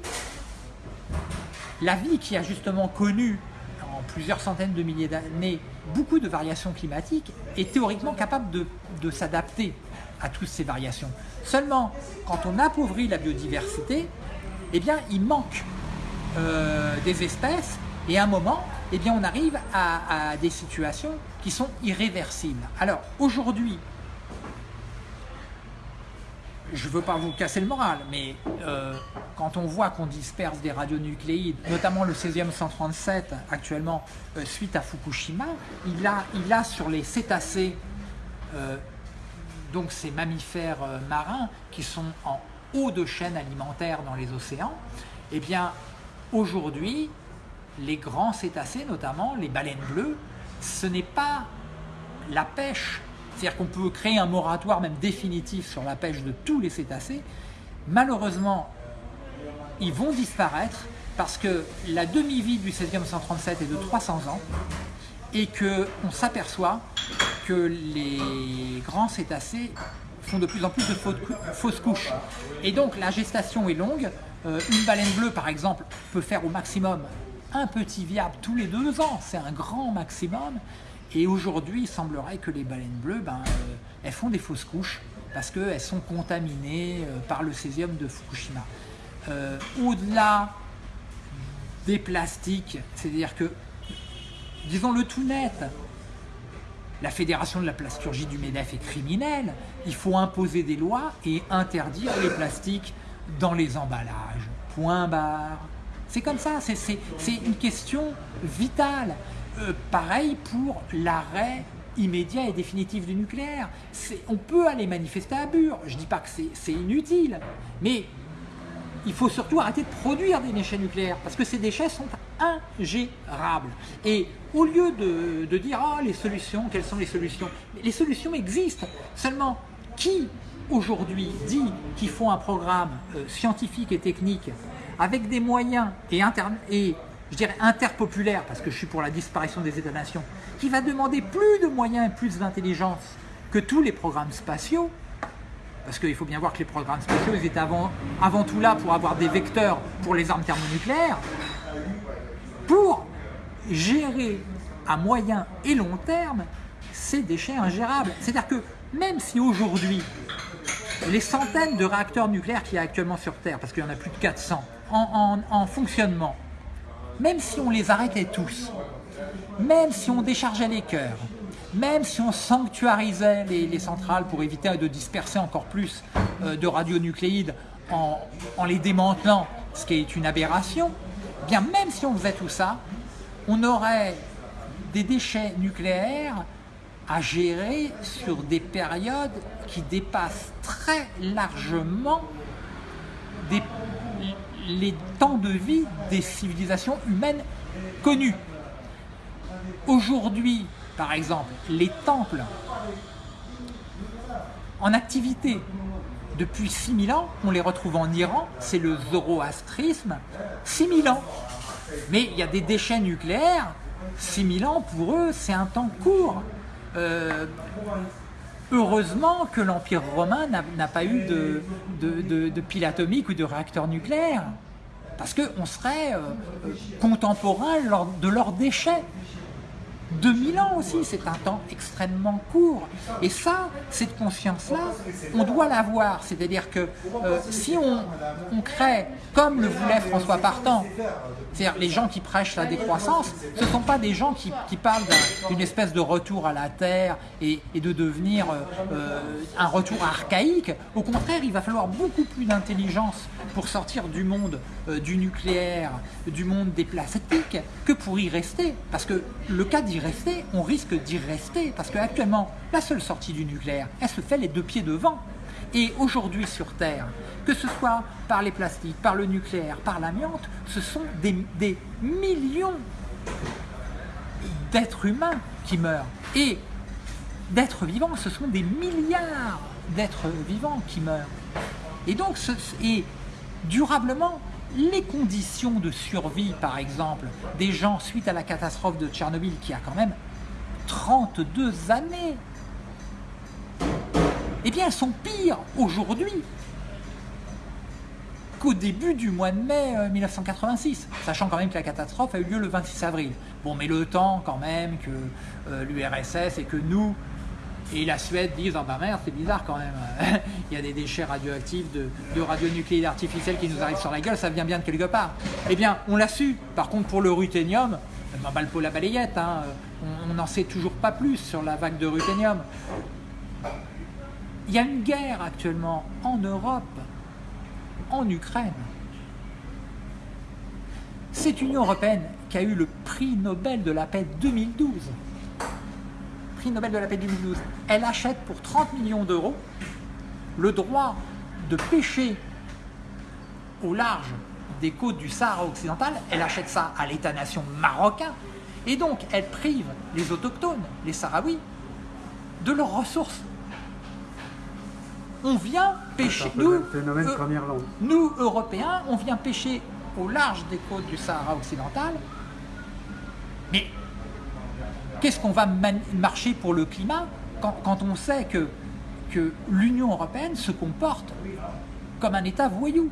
la vie qui a justement connu en plusieurs centaines de milliers d'années beaucoup de variations climatiques est théoriquement capable de, s'adapter à toutes ces variations. Seulement, quand on appauvrit la biodiversité, eh il manque euh, des espèces et à un moment, eh on arrive à, à des situations qui sont irréversibles. Alors, aujourd'hui, je ne veux pas vous casser le moral, mais euh, quand on voit qu'on disperse des radionucléides, notamment le césium 137 actuellement euh, suite à Fukushima, il a, a sur les cétacés, euh, donc ces mammifères marins qui sont en haut de chaîne alimentaire dans les océans, eh bien aujourd'hui, les grands cétacés, notamment les baleines bleues, ce n'est pas la pêche c'est-à-dire qu'on peut créer un moratoire même définitif sur la pêche de tous les cétacés. Malheureusement, ils vont disparaître parce que la demi-vie du césium 137 est de 300 ans et qu'on s'aperçoit que les grands cétacés font de plus en plus de fausses couches. Et donc la gestation est longue. Euh, une baleine bleue, par exemple, peut faire au maximum un petit viable tous les deux ans. C'est un grand maximum. Et aujourd'hui, il semblerait que les baleines bleues, ben, euh, elles font des fausses couches parce qu'elles sont contaminées euh, par le césium de Fukushima. Euh, au-delà des plastiques, c'est-à-dire que, disons-le tout net, la Fédération de la plasturgie du MEDEF est criminelle, il faut imposer des lois et interdire les plastiques dans les emballages. Point barre. C'est comme ça, c'est une question vitale. Pareil pour l'arrêt immédiat et définitif du nucléaire. On peut aller manifester à Bure, je ne dis pas que c'est inutile, mais il faut surtout arrêter de produire des déchets nucléaires, parce que ces déchets sont ingérables. Et au lieu de, dire « Ah, les solutions, quelles sont les solutions ?» Les solutions existent, seulement qui aujourd'hui dit qu'il faut un programme euh, scientifique et technique avec des moyens et, et je dirais interpopulaire, parce que je suis pour la disparition des États-nations, qui va demander plus de moyens et plus d'intelligence que tous les programmes spatiaux, parce qu'il faut bien voir que les programmes spatiaux, ils étaient avant, avant tout là pour avoir des vecteurs pour les armes thermonucléaires, pour gérer à moyen et long terme ces déchets ingérables. C'est-à-dire que même si aujourd'hui, les centaines de réacteurs nucléaires qu'il y a actuellement sur Terre, parce qu'il y en a plus de 400, en fonctionnement, même si on les arrêtait tous, même si on déchargeait les cœurs, même si on sanctuarisait les, centrales pour éviter de disperser encore plus euh, de radionucléides en, les démantelant, ce qui est une aberration, eh bien même si on faisait tout ça, on aurait des déchets nucléaires à gérer sur des périodes qui dépassent très largement des les temps de vie des civilisations humaines connues. Aujourd'hui, par exemple, les temples en activité depuis 6000 ans, on les retrouve en Iran, c'est le zoroastrisme, 6000 ans. Mais il y a des déchets nucléaires, 6000 ans pour eux c'est un temps court. Euh, Heureusement que l'Empire romain n'a pas eu de, de, pile atomique ou de réacteur nucléaire, parce qu'on serait euh, euh, contemporain de leurs déchets. 2000 ans aussi, c'est un temps extrêmement court. Et ça, cette conscience-là, on doit l'avoir. C'est-à-dire que euh, si on, crée, comme le voulait François Partant, c'est-à-dire les gens qui prêchent la décroissance, ce ne sont pas des gens qui, parlent d'une espèce de retour à la Terre et, de devenir euh, euh, un retour archaïque. Au contraire, il va falloir beaucoup plus d'intelligence pour sortir du monde du nucléaire, du monde des plastiques, que pour y rester. Parce que le cas d'y rester, on risque d'y rester, parce qu'actuellement, la seule sortie du nucléaire, elle se fait les deux pieds devant. Et aujourd'hui sur Terre, que ce soit par les plastiques, par le nucléaire, par l'amiante, ce sont des, millions d'êtres humains qui meurent. Et d'êtres vivants, ce sont des milliards d'êtres vivants qui meurent. Et donc, durablement, les conditions de survie, par exemple, des gens suite à la catastrophe de Tchernobyl, qui a quand même 32 années, eh bien, elles sont pires aujourd'hui qu'au début du mois de mai 1986, euh, sachant quand même que la catastrophe a eu lieu le 26 avril. Bon, mais le temps quand même que euh, l'URSS et que nous et la Suède disent Ah bah merde, c'est bizarre quand même, il y a des déchets radioactifs de, de radionucléides artificiels qui nous arrivent sur la gueule, ça vient bien de quelque part. Eh bien, on l'a su. Par contre, pour le ruthénium, bah, le la balayette, hein, on n'en sait toujours pas plus sur la vague de ruthénium. Il y a une guerre actuellement en Europe, en Ukraine. Cette Union européenne qui a eu le prix Nobel de la paix 2012 Nobel de la paix 2012, elle achète pour 30 millions d'euros le droit de pêcher au large des côtes du Sahara occidental, elle achète ça à l'État-nation marocain, et donc elle prive les autochtones, les Sahraouis, de leurs ressources. On vient pêcher, nous, euh, nous Européens, on vient pêcher au large des côtes du Sahara occidental, mais Qu'est-ce qu'on va marcher pour le climat quand, on sait que, que l'Union européenne se comporte comme un État voyou?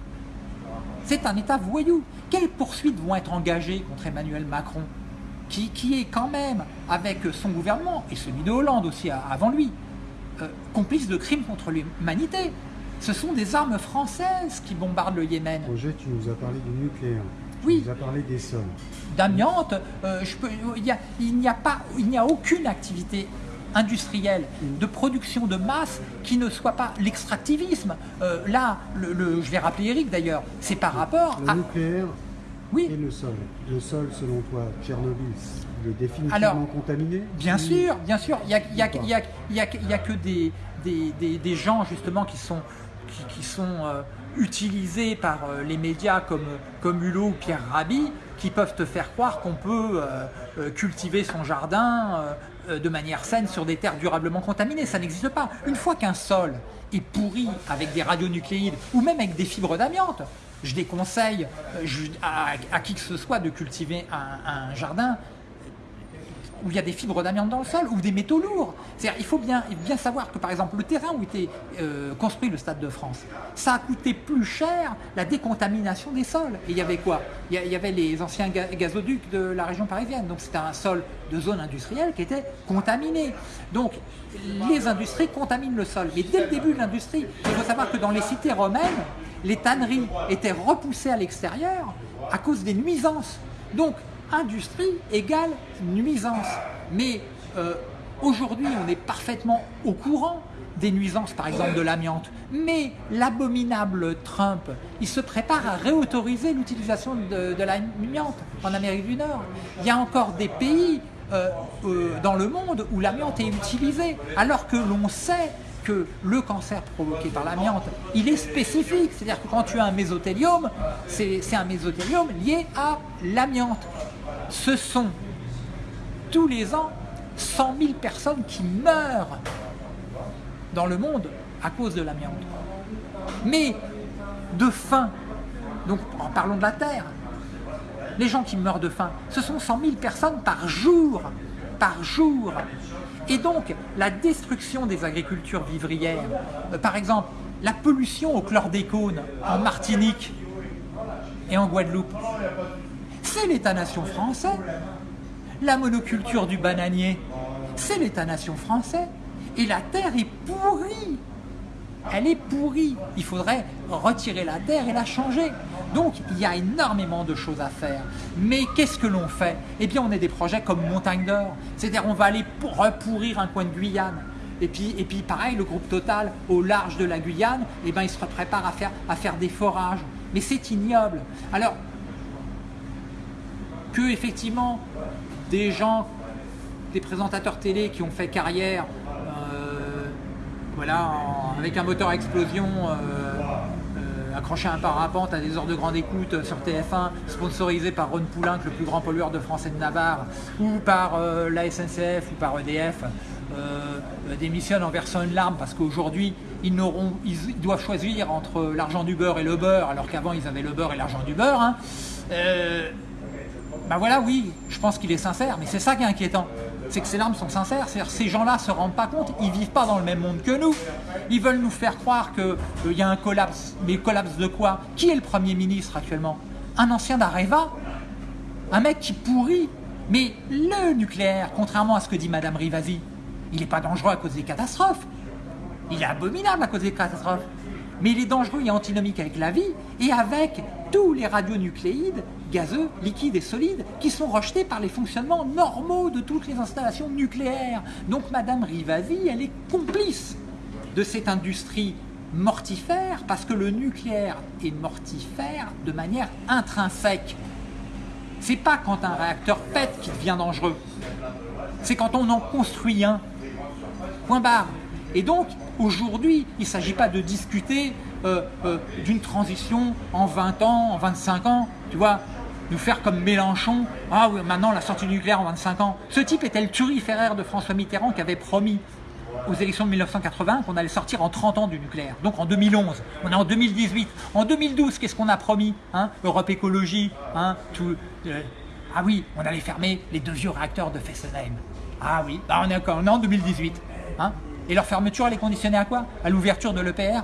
C'est un État voyou. Quelles poursuites vont être engagées contre Emmanuel Macron qui, qui, est quand même, avec son gouvernement, et celui de Hollande aussi avant lui, euh, complice de crimes contre l'humanité. Ce sont des armes françaises qui bombardent le Yémen. Roger, tu nous as parlé du nucléaire. Oui. Tu nous as parlé des sols. D'amiante, euh, il n'y a, pas, il n'y a aucune activité industrielle de production de masse qui ne soit pas l'extractivisme. Euh, là, le, je vais rappeler Eric d'ailleurs, c'est par rapport le nucléaire oui. et le sol. Le sol, selon toi, Tchernobyl, le définitivement contaminé Bien sûr, bien sûr. Il n'y a, y a, y a, y a, que des, des, des, des, gens justement qui sont, qui, sont euh, utilisés par euh, les médias comme, comme Hulot ou Pierre Rabhi qui peuvent te faire croire qu'on peut euh, cultiver son jardin de manière saine sur des terres durablement contaminées. Ça n'existe pas. Une fois qu'un sol est pourri avec des radionucléides ou même avec des fibres d'amiante, je déconseille à, qui que ce soit de cultiver un jardin où il y a des fibres d'amiante dans le sol ou des métaux lourds. il faut bien, savoir que par exemple le terrain où était euh, construit le Stade de France, ça a coûté plus cher la décontamination des sols. Et il y avait quoi? Il y avait les anciens gazoducs de la région parisienne, donc c'était un sol de zone industrielle qui était contaminé. Donc les industries contaminent le sol. Mais dès le début de l'industrie, il faut savoir que dans les cités romaines, les tanneries étaient repoussées à l'extérieur à cause des nuisances. Donc industrie égale nuisance. Mais euh, aujourd'hui, on est parfaitement au courant des nuisances, par exemple de l'amiante. Mais l'abominable Trump, il se prépare à réautoriser l'utilisation de, l'amiante en Amérique du Nord. Il y a encore des pays euh, euh, dans le monde où l'amiante est utilisée, alors que l'on sait que le cancer provoqué par l'amiante, il est spécifique. C'est-à-dire que quand tu as un mésothéliome, c'est un mésothéliome lié à l'amiante ce sont tous les ans 100 000 personnes qui meurent dans le monde à cause de l'amiante. Mais de faim, donc en parlons de la Terre, les gens qui meurent de faim, ce sont 100 000 personnes par jour, par jour. Et donc, la destruction des agricultures vivrières, euh, par exemple, la pollution au chlordécone en Martinique et en Guadeloupe, c'est l'État-nation français. La monoculture du bananier, c'est l'État-nation français. Et la terre est pourrie. Elle est pourrie. Il faudrait retirer la terre et la changer. Donc, il y a énormément de choses à faire. Mais qu'est-ce que l'on fait? Eh bien, on a des projets comme Montagne d'Or. C'est-à-dire, on va aller repourrir un coin de Guyane. Et puis, et puis, pareil, le groupe Total, au large de la Guyane, eh ben, il se prépare à faire, à faire des forages. Mais c'est ignoble. Alors, que effectivement des gens, des présentateurs télé qui ont fait carrière euh, voilà, avec un moteur à explosion euh, euh, accroché à un parapente à des heures de grande écoute sur TF1, sponsorisé par Ron Poulenc, le plus grand pollueur de France et de Navarre, ou par la SNCF ou par EDF, démissionne en versant une larme parce qu'aujourd'hui, ils, ils, doivent choisir entre l'argent du beurre et le beurre, alors qu'avant, ils avaient le beurre et l'argent du beurre. Hein. Ben voilà, oui, je pense qu'il est sincère, mais c'est ça qui est inquiétant c'est que ces larmes sont sincères. C'est-à-dire ces gens-là ne se rendent pas compte, ils ne vivent pas dans le même monde que nous. Ils veulent nous faire croire qu'il euh, y a un collapse. Mais collapse de quoi? Qui est le Premier ministre actuellement? Un ancien d'Areva? Un mec qui pourrit? Mais le nucléaire, contrairement à ce que dit Madame Rivasi, il n'est pas dangereux à cause des catastrophes. Il est abominable à cause des catastrophes. Mais il est dangereux et antinomique avec la vie et avec tous les radionucléides gazeux, liquides et solides qui sont rejetés par les fonctionnements normaux de toutes les installations nucléaires. Donc Madame Rivasi, elle est complice de cette industrie mortifère parce que le nucléaire est mortifère de manière intrinsèque. C'est pas quand un réacteur pète qu'il devient dangereux. C'est quand on en construit un. Point barre. Et donc, aujourd'hui, il ne s'agit pas de discuter euh, euh, d'une transition en 20 ans, en 25 ans. Tu vois, nous faire comme Mélenchon, ah oui, maintenant la sortie nucléaire en 25 ans. Ce type était le turiféraire de François Mitterrand qui avait promis aux élections de 1980 qu'on allait sortir en 30 ans du nucléaire, donc en 2011. On est en 2018. En 2012, qu'est-ce qu'on a promis hein? Europe Écologie, hein, tout, euh, ah oui, on allait fermer les deux vieux réacteurs de Fessenheim. Ah oui, bah, on, est, on est en 2018. Hein? Et leur fermeture, elle est conditionnée à quoi? À l'ouverture de l'EPR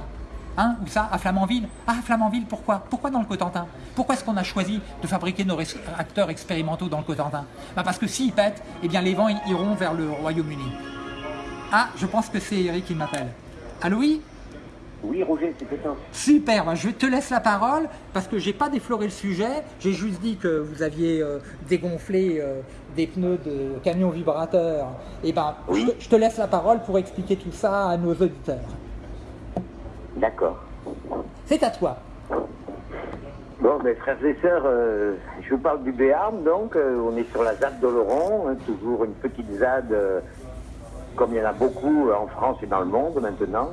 Hein, ou ça, à Flamanville Ah, Flamanville, pourquoi? Pourquoi dans le Cotentin? Pourquoi est-ce qu'on a choisi de fabriquer nos réacteurs expérimentaux dans le Cotentin? Bah Parce que s'ils pètent, eh bien les vents iront vers le Royaume-Uni. Ah, je pense que c'est Eric qui m'appelle. Allô, oui? Oui, Roger, c'est ça. Super, bah, je te laisse la parole parce que j'ai pas défloré le sujet. J'ai juste dit que vous aviez euh, dégonflé euh, des pneus de camion vibrateur. Et eh ben, je te laisse la parole pour expliquer tout ça à nos auditeurs. D'accord. C'est à toi. Bon, mes frères et sœurs, euh, je vous parle du Béarn, donc euh, on est sur la ZAD d'Oloron, hein, toujours une petite ZAD, euh, comme il y en a beaucoup en France et dans le monde maintenant,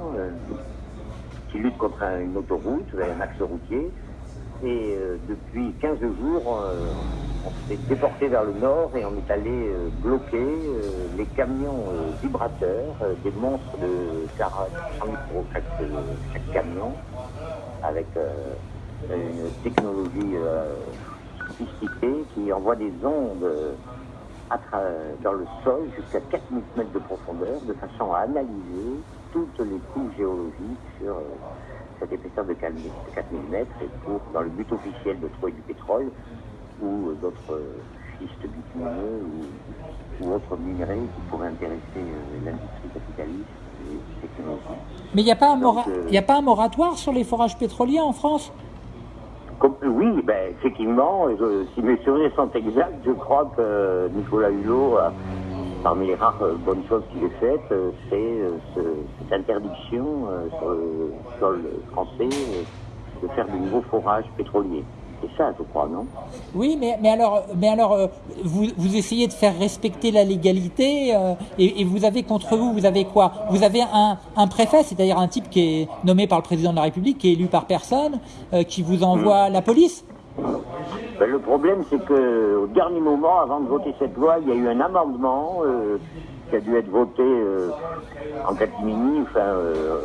qui lutte contre une autoroute, un axe routier. Et depuis 15 jours, on s'est déporté vers le nord et on est allé euh, bloquer euh, les camions euh, vibrateurs, des monstres de 40 micros chaque, chaque camion, avec une technologie sophistiquée qui envoie des ondes dans le sol jusqu'à 4000 mètres de profondeur de façon à analyser toutes les couches géologiques sur cette épaisseur de 4000 mètres dans le but officiel de trouver du pétrole ou d'autres schistes bitumineux ou, ou, autres minerais qui pourraient intéresser euh, l'industrie capitaliste et technologique. Mais il n'y a, pas un euh, a pas un moratoire sur les forages pétroliers en France? Oui, ben, effectivement, si mes souvenirs sont exacts, je crois que Nicolas Hulot, parmi les rares bonnes choses qu'il ait faites, c'est cette interdiction sur le sol français de faire de nouveaux forages pétroliers. C'est ça, je crois, non Oui, mais, mais alors, mais alors euh, vous, vous, essayez de faire respecter la légalité euh, et, vous avez contre vous, vous avez quoi? Vous avez un, un préfet, c'est-à-dire un type qui est nommé par le président de la République, qui est élu par personne, euh, qui vous envoie la police? Ben, Le problème, c'est qu'au dernier moment, avant de voter cette loi, il y a eu un amendement qui a dû être voté en catimini, enfin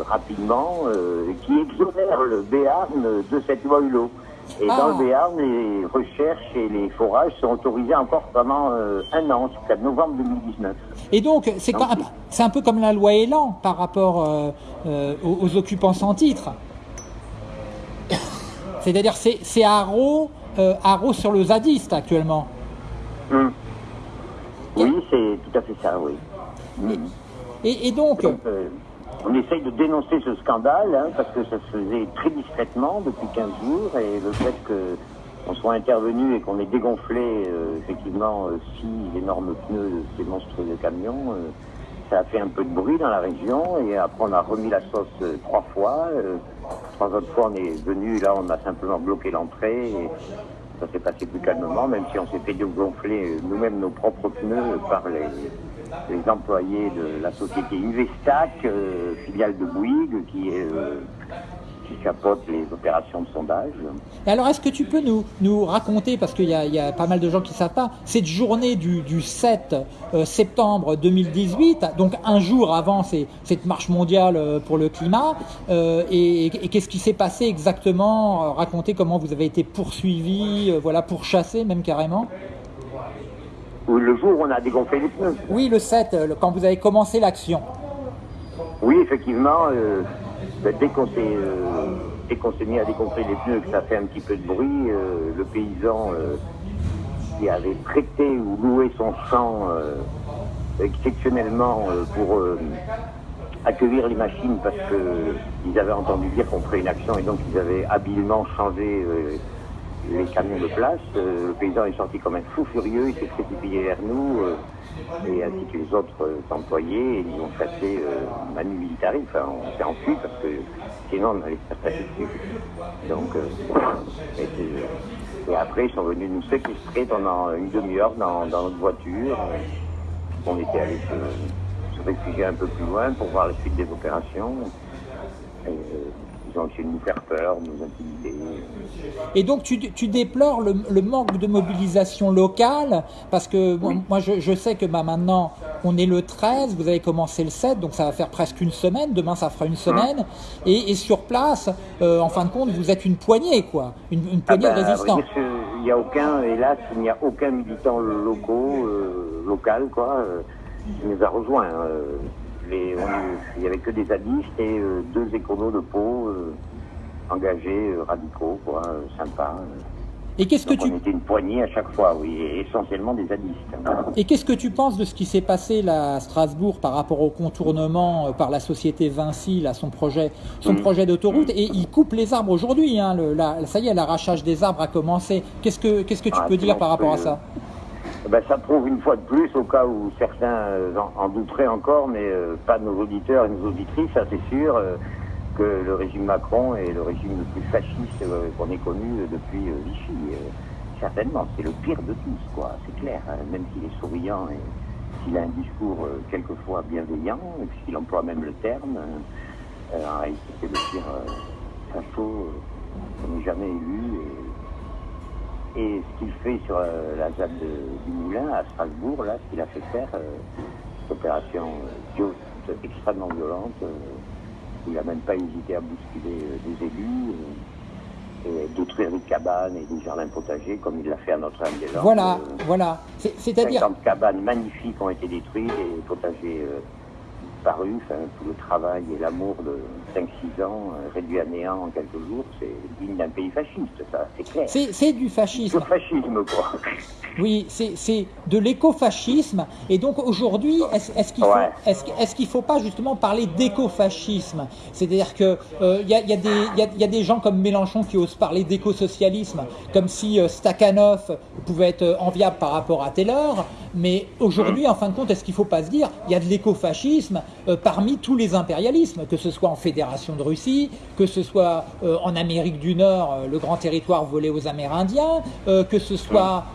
rapidement, qui exonère le Béarn de cette loi Hulot. Et dans le ah. Béarn, les recherches et les forages sont autorisés encore pendant euh, un an, jusqu'à novembre 2019. Et donc, c'est un peu comme la loi Elan par rapport euh, euh, aux, occupants sans titre. C'est-à-dire, c'est Haro, sur le zadiste actuellement. Hum. Oui, c'est tout à fait ça, oui. Et, donc on essaye de dénoncer ce scandale, hein, parce que ça se faisait très discrètement depuis 15 jours, et le fait qu'on soit intervenu et qu'on ait dégonflé euh, effectivement euh, six énormes pneus de ces monstres de camions, euh, ça a fait un peu de bruit dans la région, et après on a remis la sauce trois fois. trois autres fois on est venu, là on a simplement bloqué l'entrée, et ça s'est passé plus calmement, même si on s'est fait dégonfler nous-mêmes nos propres pneus par les les employés de la société Uvestac, euh, filiale de Bouygues, qui est, euh, qui chapeautent les opérations de sondage. Alors, est-ce que tu peux nous, raconter, parce qu'il y, a pas mal de gens qui ne savent pas, cette journée du, du 7 euh, septembre 2018, donc un jour avant cette marche mondiale pour le climat, et, qu'est-ce qui s'est passé exactement? Racontez comment vous avez été poursuivi, voilà, pourchassé même carrément Le jour où on a dégonflé les pneus. Oui, le 7, euh, quand vous avez commencé l'action. Oui, effectivement, euh, ben, dès qu'on s'est euh, dès qu'on s'est mis à dégonfler les pneus, que ça fait un petit peu de bruit, euh, le paysan qui avait prêté ou loué son champ exceptionnellement pour accueillir les machines parce qu'ils avaient entendu dire qu'on ferait une action et donc ils avaient habilement changé les camions de place. Euh, le paysan est sorti comme un fou furieux, il s'est précipité vers nous euh, et ainsi que les autres euh, employés ils ont chassé Manu Militari. Enfin, on s'est enfui parce que sinon on allait se faire dessus. Donc, et, et après ils sont venus nous séquestrer pendant une demi-heure dans, notre voiture. On était allé se, réfugier un peu plus loin pour voir la suite des opérations. Ils ont essayé de nous faire peur, de nous intimider. Et donc tu, tu déplores le, le manque de mobilisation locale, parce que bon, moi je, je sais que bah, maintenant on est le 13, vous avez commencé le 7, donc ça va faire presque une semaine, demain ça fera une semaine, et, et sur place, euh, en fin de compte, vous êtes une poignée, quoi, une, une Ah poignée de vrai résistants. Il n'y a aucun, hélas, il n'y a aucun militant locaux, euh, local, quoi, euh, qui nous a rejoints. euh. Il n'y avait que des zadistes et euh, deux écolos de peau euh, engagés, euh, radicaux, quoi, sympas. Et qu'est-ce que tu on était une poignée à chaque fois, oui, et essentiellement des zadistes. et qu'est-ce que tu penses de ce qui s'est passé là à Strasbourg par rapport au contournement par la société Vinci, là, son projet, son Mhm. projet d'autoroute, et il coupe les arbres aujourd'hui. Hein, le- la- ça y est, l'arrachage des arbres a commencé. Qu'est-ce que qu'est-ce que tu Ah, peux dire par rapport à ça? Ben, ça prouve une fois de plus, au cas où certains euh, en, en douteraient encore, mais euh, pas nos auditeurs et nos auditrices, ça c'est sûr, euh, que le régime Macron est le régime le plus fasciste qu'on ait connu depuis Vichy. certainement, c'est le pire de tous, quoi, c'est clair. hein, même s'il est souriant et s'il a un discours quelquefois bienveillant, et puisqu'il emploie même le terme, en réalité c'est le pire facho qu'on ait jamais élu. Et ce qu'il fait sur euh, la ZAD du Moulin à Strasbourg, là, ce qu'il a fait faire, euh, cette opération euh, extrêmement violente, où il n'a même pas hésité à bousculer des élus, et détruire des cabanes et des jardins potagers, comme il l'a fait à Notre-Dame-des-Landes. Voilà, voilà. C'est- C'est-à-dire, 50 cabanes magnifiques ont été détruites et potagers. Enfin, tout le travail et l'amour de 5-6 ans euh, réduit à néant en quelques jours, c'est digne d'un pays fasciste, ça, c'est clair. c'est c'est du fascisme. Le fascisme, quoi. Oui, c'est c'est de l'écofascisme. Et donc aujourd'hui, est-ce qu'il faut, Ouais. est-ce qu'- est-ce qu'il faut pas justement parler d'écofascisme? C'est-à-dire que euh, y, a, y a y a- y a des gens comme Mélenchon qui osent parler d'écosocialisme, comme si euh, Stakhanov pouvait être euh, enviable par rapport à Taylor. Mais aujourd'hui, en fin de compte, est-ce qu'il faut pas se dire il y a de l'écofascisme euh, parmi tous les impérialismes, que ce soit en Fédération de Russie, que ce soit euh, en Amérique du Nord, euh, le grand territoire volé aux Amérindiens, euh, que ce soit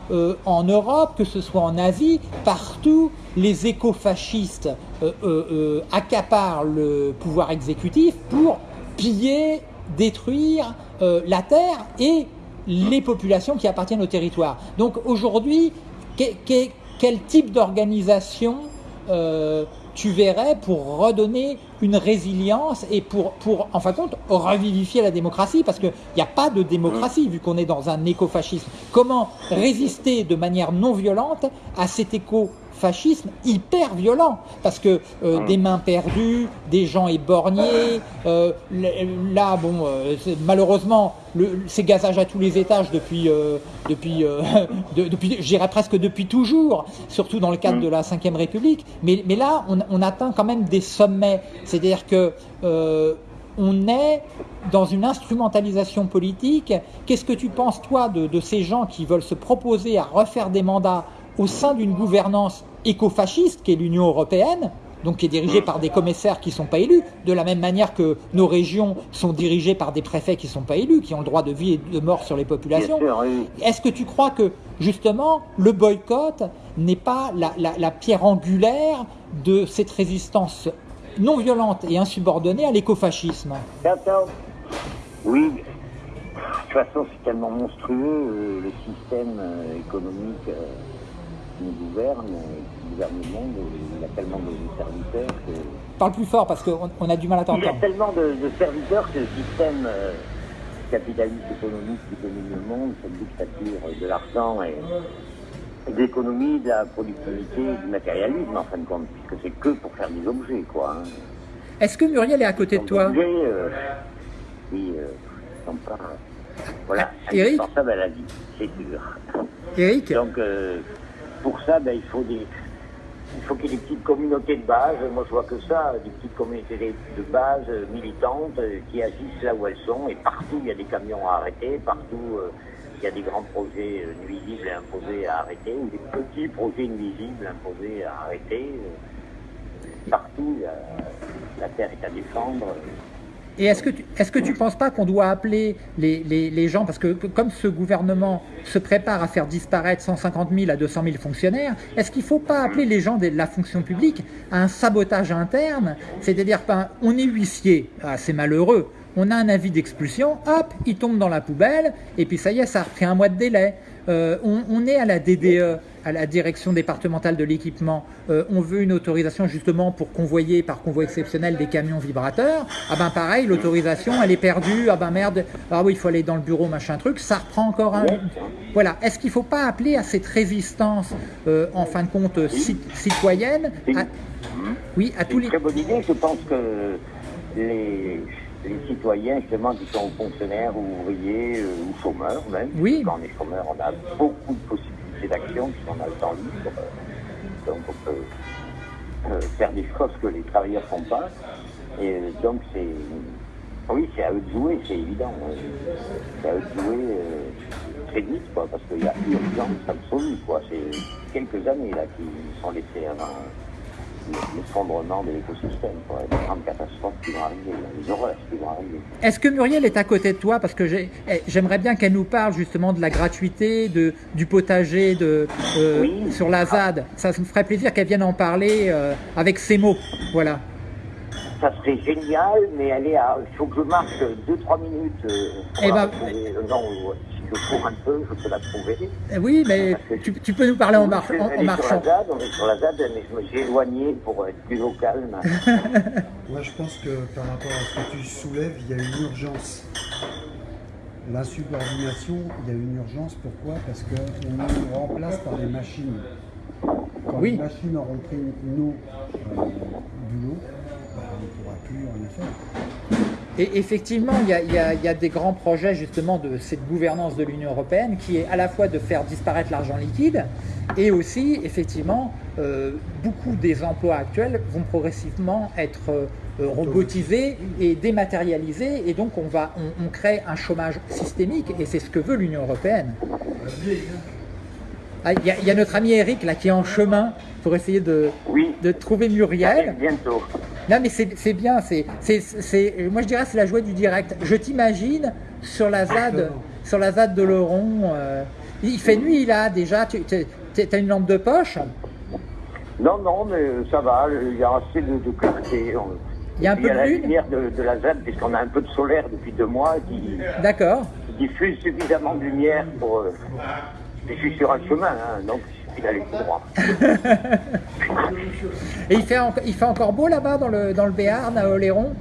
en Europe, que ce soit en Asie, partout les écofascistes accaparent le pouvoir exécutif pour piller, détruire la terre et les populations qui appartiennent au territoire. Donc aujourd'hui, que- que- quel type d'organisation euh, tu verrais pour redonner une résilience et pour, pour en fin de compte, revivifier la démocratie Parce qu'il n'y a pas de démocratie vu qu'on est dans un écofascisme. Comment résister de manière non violente à cet écofascisme hyper violent Parce que euh, des mains perdues, des gens éborgnés, euh, là, bon, euh, malheureusement, le, c'est gazage à tous les étages depuis, depuis, de- depuis j'irais presque depuis toujours, surtout dans le cadre de la Ve République. Mais, mais là, on, on atteint quand même des sommets. C'est-à-dire que on est dans une instrumentalisation politique. Qu'est-ce que tu penses, toi, de, de ces gens qui veulent se proposer à refaire des mandats au sein d'une gouvernance écofasciste, qui est l'Union européenne, donc qui est dirigée par des commissaires qui ne sont pas élus, de la même manière que nos régions sont dirigées par des préfets qui ne sont pas élus, qui ont le droit de vie et de mort sur les populations. oui. Est-ce que tu crois que justement le boycott n'est pas la, la- la pierre angulaire de cette résistance non violente et insubordonnée à l'écofascisme? Oui, de toute façon, c'est tellement monstrueux, euh, le système euh, économique euh, nous gouverne, qui gouverne le monde, il a tellement de serviteurs que... Parle plus fort parce qu'on on a du mal à Il y a t'entendre. tellement de, de serviteurs que le système euh, capitaliste économique qui domine le monde, cette dictature de l'argent et, et de l'économie, de la productivité, du matérialisme en fin de compte, puisque c'est que pour faire des objets, quoi. hein. Est-ce que Muriel est à côté de toi l'objet, euh, oui, euh, sont pas, voilà, Eric à la vie, c'est sûr. Eric Donc, euh, pour ça, ben, il faut des, il faut qu'il y ait des petites communautés de base. Moi, je vois que ça, des petites communautés de base militantes euh, qui agissent là où elles sont. Et partout, il y a des camions à arrêter. Partout, euh, il y a des grands projets euh, nuisibles imposés à arrêter ou des petits projets nuisibles imposés à arrêter. Partout, la terre est à défendre. Et est-ce que tu tu penses pas qu'on doit appeler les, gens, parce que que- comme ce gouvernement se prépare à faire disparaître 150 000 à 200 000 fonctionnaires, est-ce qu'il ne faut pas appeler les gens de la fonction publique à un sabotage interne? C'est-à-dire, ben, on est huissier, ah, c'est malheureux, on a un avis d'expulsion, hop, il tombe dans la poubelle, et puis ça y est, ça a repris un mois de délai. Euh, on, on est à la DDE, à la direction départementale de l'équipement, euh, on veut une autorisation justement pour convoyer par convoi exceptionnel des camions vibrateurs. Ah ben pareil, l'autorisation elle est perdue. Ah ben merde, ah oui il faut aller dans le bureau machin truc. Ça reprend encore un. Voilà. Est-ce qu'il ne faut pas appeler à cette résistance euh, en fin de compte ci- citoyenne? À- Oui, à tous les. très bonne idée. Je pense que les, les citoyens, justement, qui sont fonctionnaires ou ouvriers euh, ou chômeurs même, Oui. quand on est chômeur, on a beaucoup de possibilités d'action puisqu'on a le temps libre. euh, Donc on peut euh, faire des choses que les travailleurs font pas. Et euh, donc c'est... Oui, c'est à eux de jouer, c'est évident. C'est à eux de jouer très vite, quoi, parce qu'il y a urgence absolue, quoi. C'est quelques années, là, qui sont laissées avant l'effondrement de l'écosystème, quoi, les grandes catastrophes qui vont arriver, les horreurs qui vont arriver. Est-ce que Muriel est à côté de toi? Parce que j'ai- eh, j'aimerais bien qu'elle nous parle justement de la gratuité, de, du potager de, euh, Oui. sur la ZAD. Ça me ferait plaisir qu'elle vienne en parler euh, avec ses mots. Voilà. Ça serait génial, mais elle est à... il faut que je marche 2-3 minutes. euh, pour Eh ben- non, je cours un peu, je peux la trouver. Eh Oui, mais tu, tu peux nous parler en, mar- en- en marchant. on est sur la ZAD, mais je me suis éloigné pour être plus au calme. Moi, je pense que par rapport à ce que tu soulèves, il y a une urgence. L'insubordination, il y a une urgence. Pourquoi? Parce qu'on nous remplace par des machines. Quand Oui. les machines auront pris nos euh, boulots, ben, on ne pourra plus en faire. Et effectivement, il y, a, il y a- il y a des grands projets justement de cette gouvernance de l'Union européenne qui est à la fois de faire disparaître l'argent liquide et aussi, effectivement, euh, beaucoup des emplois actuels vont progressivement être euh, euh, robotisés et dématérialisés. Et donc on, va, on, on crée un chômage systémique et c'est ce que veut l'Union européenne. Ah, Il y, a- il y a notre ami Eric là qui est en chemin pour essayer de, Oui, de trouver Muriel. bientôt. Non mais c'est bien, c'est, c'est, c'est- moi je dirais c'est la joie du direct. Je t'imagine sur la ZAD, sur la ZAD de Laurent, euh, il fait nuit là déjà, tu as une lampe de poche, Non, non, mais ça va, il y a assez de, de clarté. Il y a un peu de la lune? lumière de, de la ZAD, puisqu'on a un peu de solaire depuis deux mois, qui, d'accord. diffuse suffisamment de lumière pour... euh, je suis sur un chemin, hein, donc il suffit d'aller tout droit. Et il fait, en- il fait encore beau là-bas dans le, dans le Béarn à Oléron?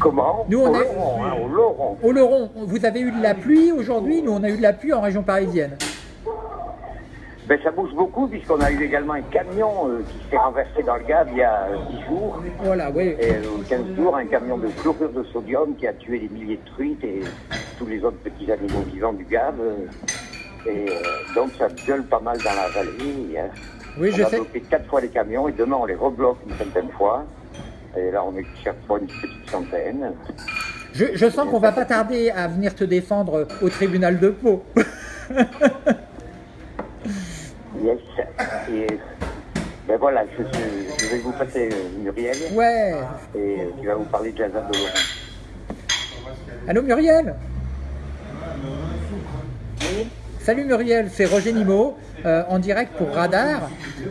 Comment? Nous, on Au Laurent, hein, au Laurent. Oléron, vous avez eu de la pluie aujourd'hui, nous on a eu de la pluie en région parisienne. Ben, ça bouge beaucoup, puisqu'on a eu également un camion euh, qui s'est renversé dans le Gave il y a euh, 10 jours. Voilà, oui. Et euh, 15 jours, un camion de chlorure de sodium qui a tué des milliers de truites et tous les autres petits animaux vivants du Gave. euh, Et euh, donc ça gueule pas mal dans la vallée. hein. Oui, on je a sais. bloqué quatre fois les camions et demain on les rebloque une centaine de fois. Et là on est chaque fois une petite centaine. Je, je sens qu'on va pas tarder à venir te défendre au tribunal de Pau. Yes. Et ben voilà, je, vais vous passer euh, Muriel Ouais. et euh, qui va vous parler de la ZAD de Laurent. Allô Muriel? Salut Muriel, c'est Roger Nimot euh, en direct pour Radar.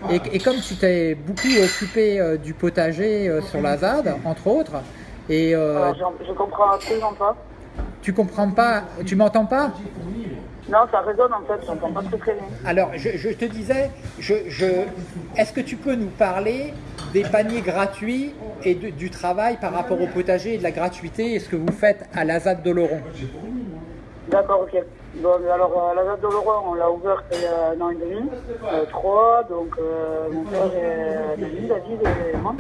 Et, et comme tu t'es beaucoup occupé euh, du potager euh, sur la ZAD, entre autres, et j'en- je comprends absolument pas. Tu comprends pas Tu m'entends pas? Non, ça résonne en fait, j'entends pas très très bien. Alors, je, je te disais, je, je, est-ce que tu peux nous parler des paniers gratuits et de- du travail par rapport au potager et de la gratuité et ce que vous faites à la ZAD d'Oloron D'accord, ok. Alors, euh, la date de Laurent, on l'a ouverte il y a un an et demi, euh, trois, donc euh, mon frère et David, David et moi.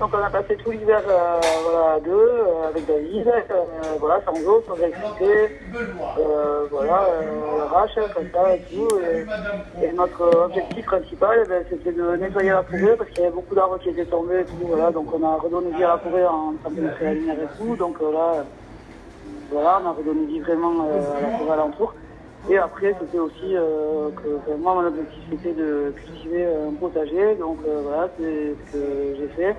Donc on a passé tout l'hiver voilà, à deux, avec David, voilà, sans eau, sans électricité, voilà, à l'arrache, comme ça et tout. Et, notre objectif principal, eh ben, c'était de nettoyer la forêt parce qu'il y avait beaucoup d'arbres qui étaient tombés et tout, voilà, donc on a redonné à la forêt en train de mettre la lumière et tout, donc là, voilà, on a redonné vie vraiment euh, à la forêt alentour. Et après, c'était aussi euh, que moi, mon objectif, c'était de cultiver un potager. Donc euh, voilà, c'est ce que j'ai fait.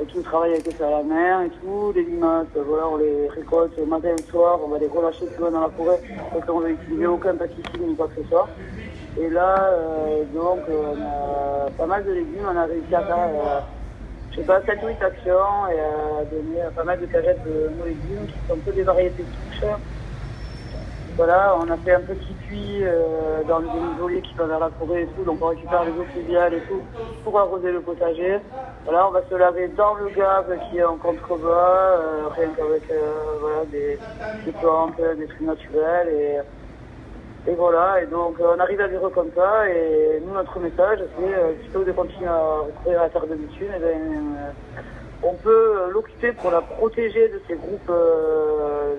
Et tout le travail a été fait à la mer et tout. Les limaces, voilà, on les récolte matin et le soir. On va les relâcher plus dans la forêt parce qu'on va utiliser aucun pesticide ni quoi que ce soit. Et là, donc, on a pas mal de légumes. On a réussi à faire, je sais pas, 7 ou 8 actions et à donner pas mal de cagettes de nos légumes qui sont un peu des variétés de. Voilà, on a fait un petit puits euh, dans les isolés qui va vers la forêt et tout, donc on récupère les eaux pluviales et tout pour arroser le potager. Voilà, on va se laver dans le gave qui est en contrebas, euh, rien qu'avec euh, voilà, des, des plantes, des trucs naturels et, et voilà, et donc euh, on arrive à vivre comme ça et nous notre message c'est euh, plutôt de continuer à recourir à terre de bitume, et ben, euh, on peut l'occuper pour la protéger de ces groupes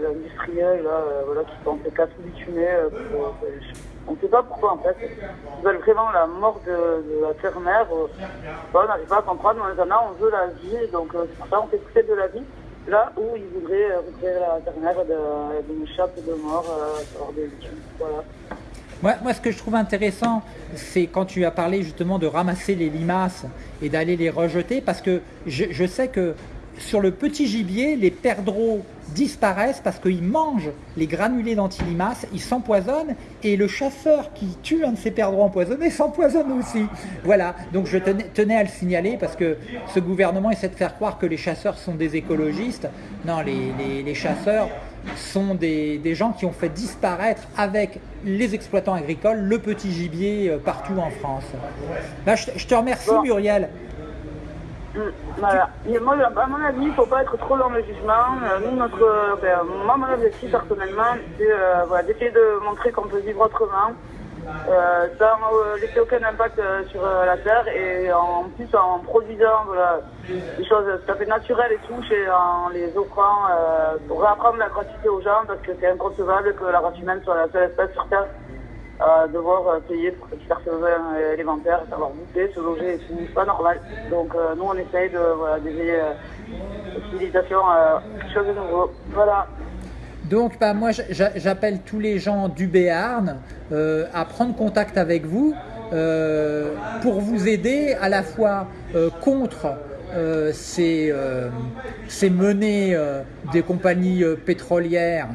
industriels là, voilà, qui sont fait casse bitumés. on ne sait pas pourquoi en fait. Ils veulent vraiment la mort de, la terre-mère. on n'arrive pas à comprendre, mais en a, on veut la vie, donc c'est pour ça on fait pousser de la vie. Là où ils voudraient euh, la terre-mère de- d'une chape de mort, euh, hors des bitumes. Voilà. Moi, moi, ce que je trouve intéressant, c'est quand tu as parlé justement de ramasser les limaces et d'aller les rejeter, parce que je, je sais que sur le petit gibier, les perdreaux disparaissent parce qu'ils mangent les granulés d'antilimaces, ils s'empoisonnent, et le chasseur qui tue un de ces perdreaux empoisonnés s'empoisonne aussi. Voilà, donc je tenais, tenais à le signaler parce que ce gouvernement essaie de faire croire que les chasseurs sont des écologistes. Non, les, les- les chasseurs sont des, des gens qui ont fait disparaître avec les exploitants agricoles le petit gibier euh, partout en France. Bah, je, te- je te remercie. Muriel. Mm, Voilà. À mon avis, il ne faut pas être trop dans le jugement. Euh, notre, ben, moi, mon objectif personnellement, c'est euh, voilà, d'essayer de montrer qu'on peut vivre autrement, sans euh, laisser aucun impact sur la terre et en plus en produisant voilà, des choses tout à fait naturelles et tout, et en les offrant pour réapprendre la gratuité aux gens parce que c'est inconcevable que la race humaine soit la seule espèce sur Terre devoir euh, payer pour ses divers besoins euh, savoir bouffer, se loger c'est pas normal. Donc euh, nous on essaye de voilà, d'éveiller la civilisation à quelque chose de nouveau. Voilà. Donc bah, moi j'a- j'appelle tous les gens du Béarn à prendre contact avec vous pour vous aider à la fois contre ces, ces menées des compagnies pétrolières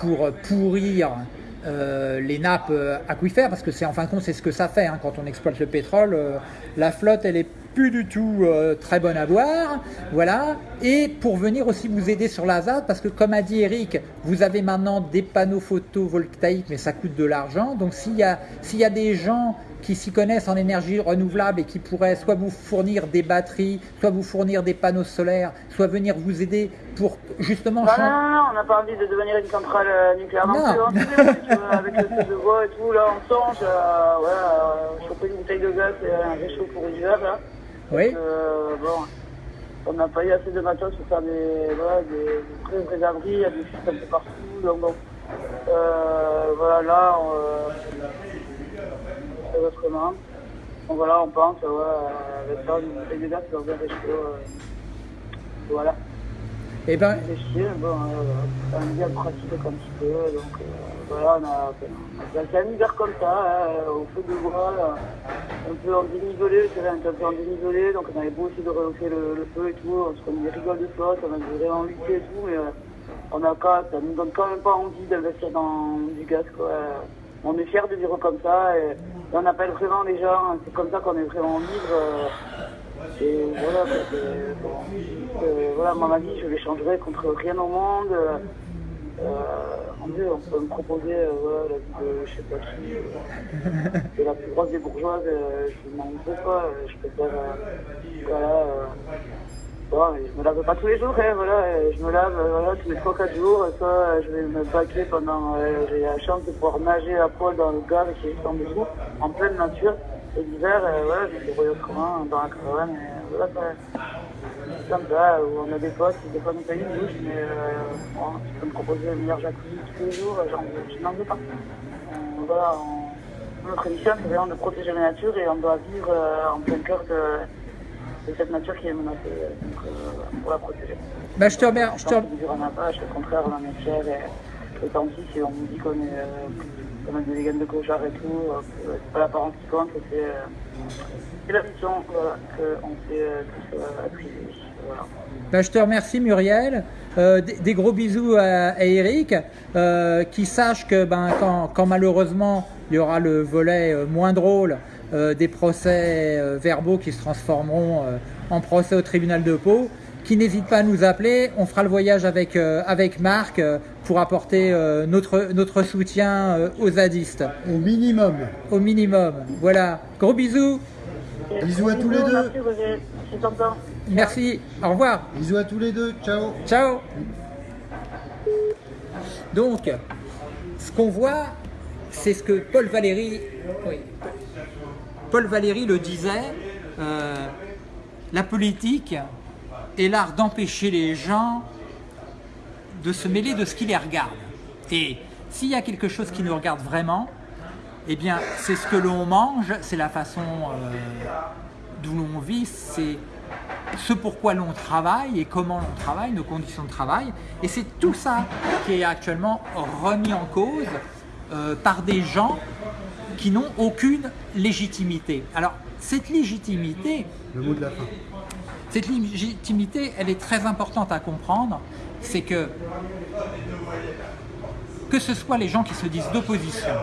pour pourrir euh, les nappes euh, aquifères, parce que c'est en fin de compte c'est ce que ça fait hein, quand on exploite le pétrole. euh, la flotte elle est plus du tout euh, très bonne à boire, voilà. Et pour venir aussi vous aider sur la ZAD, parce que comme a dit Eric, vous avez maintenant des panneaux photovoltaïques, mais ça coûte de l'argent. Donc s'il y a s'il y a des gens qui s'y connaissent en énergie renouvelable et qui pourraient soit vous fournir des batteries, soit vous fournir des panneaux solaires, soit venir vous aider pour justement Non, non, changer. non, non, on n'a pas envie de devenir une centrale euh, nucléaire non, Non. plus. hein. Vois, avec le feu de bois et tout, là on songe à ouais, à choper une bouteille de gaz et un réchaud pour l'hiver là. Oui. Euh, bon, on n'a pas eu assez de matos pour faire des, voilà, des, des vrais, vrais abris, il y a des un peu partout. Donc bon, euh, voilà, là, on, euh, on fait autrement. Donc voilà, on pense, ouais, euh, avec ça, une bouteille de gaz dans un réchaud. Euh, voilà. Eh ben, réfléchir, bon, euh, on bien pratiquer un petit peu, donc euh, voilà, on a, on a un hiver comme ça, hein, au feu de bois, euh, un peu en dénivelé, c'est un peu en dénivelé, donc on avait beau essayer de rehausser le, le feu et tout, on se connaît des rigoles de flotte, on a vraiment lutté et tout, mais euh, on a pas, ça nous donne quand même pas envie d'investir dans du gaz, quoi. On est fiers de vivre comme ça, et, on appelle vraiment les gens, c'est comme ça qu'on est vraiment libre. euh, et voilà, c'est- bon, euh, voilà, moi, ma vie, je l'échangerai contre rien au monde. euh, deux, on peut me proposer euh, la vie de je sais pas qui, de la plus grosse des bourgeoises, euh, je m'en veux pas, je préfère, euh, voilà, bon, je me lave pas tous les jours, hein, voilà, je me lave euh, voilà, tous les 3-4 jours, soit euh, je vais me baquer pendant, euh, j'ai la chance de pouvoir nager à poil dans le gare qui est juste en dessous, en pleine nature, et l'hiver, euh, voilà, je me débrouille autrement dans la caravane, voilà, ça, c'est comme ça, où on a des potes des fois nous payent une douche, mais euh, bon, tu peux me proposer le meilleur jacuzzi tous les jours, j'en- je n'en veux pas. Euh, voilà, on- notre mission, c'est vraiment de protéger la nature et on doit vivre en plein cœur de, de cette nature qui est menacée, donc euh, pour la protéger. Bah, je te remercie. Je te... Tant qu'il en a pas, au contraire, on en est fiers et, et tant pis si on nous dit qu'on est, qu'on a des gaines de clochard et tout, que c'est pas l'apparence qui compte, que c'est c'est la mission voilà, qu'on fait tous attribuer. Voilà. Je te remercie Muriel. Euh, des, des gros bisous à, à Eric. Euh, qui sache que ben, quand, quand malheureusement il y aura le volet euh, moins drôle des procès euh, verbaux qui se transformeront euh, en procès au tribunal de Pau, qui n'hésite pas à nous appeler. On fera le voyage avec, euh, avec Marc euh, pour apporter euh, notre, notre soutien euh, aux zadistes, Au minimum. au minimum. Voilà. Gros bisous. Bisous à tous les deux. Merci. Au revoir. Bisous à tous les deux. Ciao. Ciao Donc, ce qu'on voit, c'est ce que Paul Valéry, oui, Paul Valéry le disait, euh, la politique est l'art d'empêcher les gens de se mêler de ce qui les regarde. Et s'il y a quelque chose qui nous regarde vraiment, eh bien, c'est ce que l'on mange, c'est la façon euh, d'où l'on vit, c'est ce pourquoi l'on travaille et comment l'on travaille, nos conditions de travail. Et c'est tout ça qui est actuellement remis en cause euh, par des gens qui n'ont aucune légitimité. Alors, cette légitimité, Le mot de la fin. cette légitimité, elle est très importante à comprendre. C'est que, que ce soit les gens qui se disent d'opposition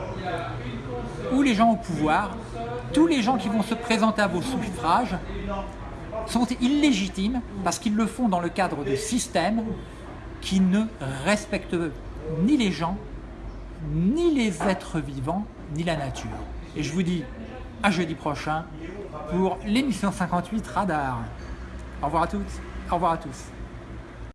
ou les gens au pouvoir, tous les gens qui vont se présenter à vos suffrages sont illégitimes parce qu'ils le font dans le cadre de systèmes qui ne respectent ni les gens, ni les êtres vivants, ni la nature. Et je vous dis à jeudi prochain pour l'émission 58 Radar. Au revoir à toutes, au revoir à tous.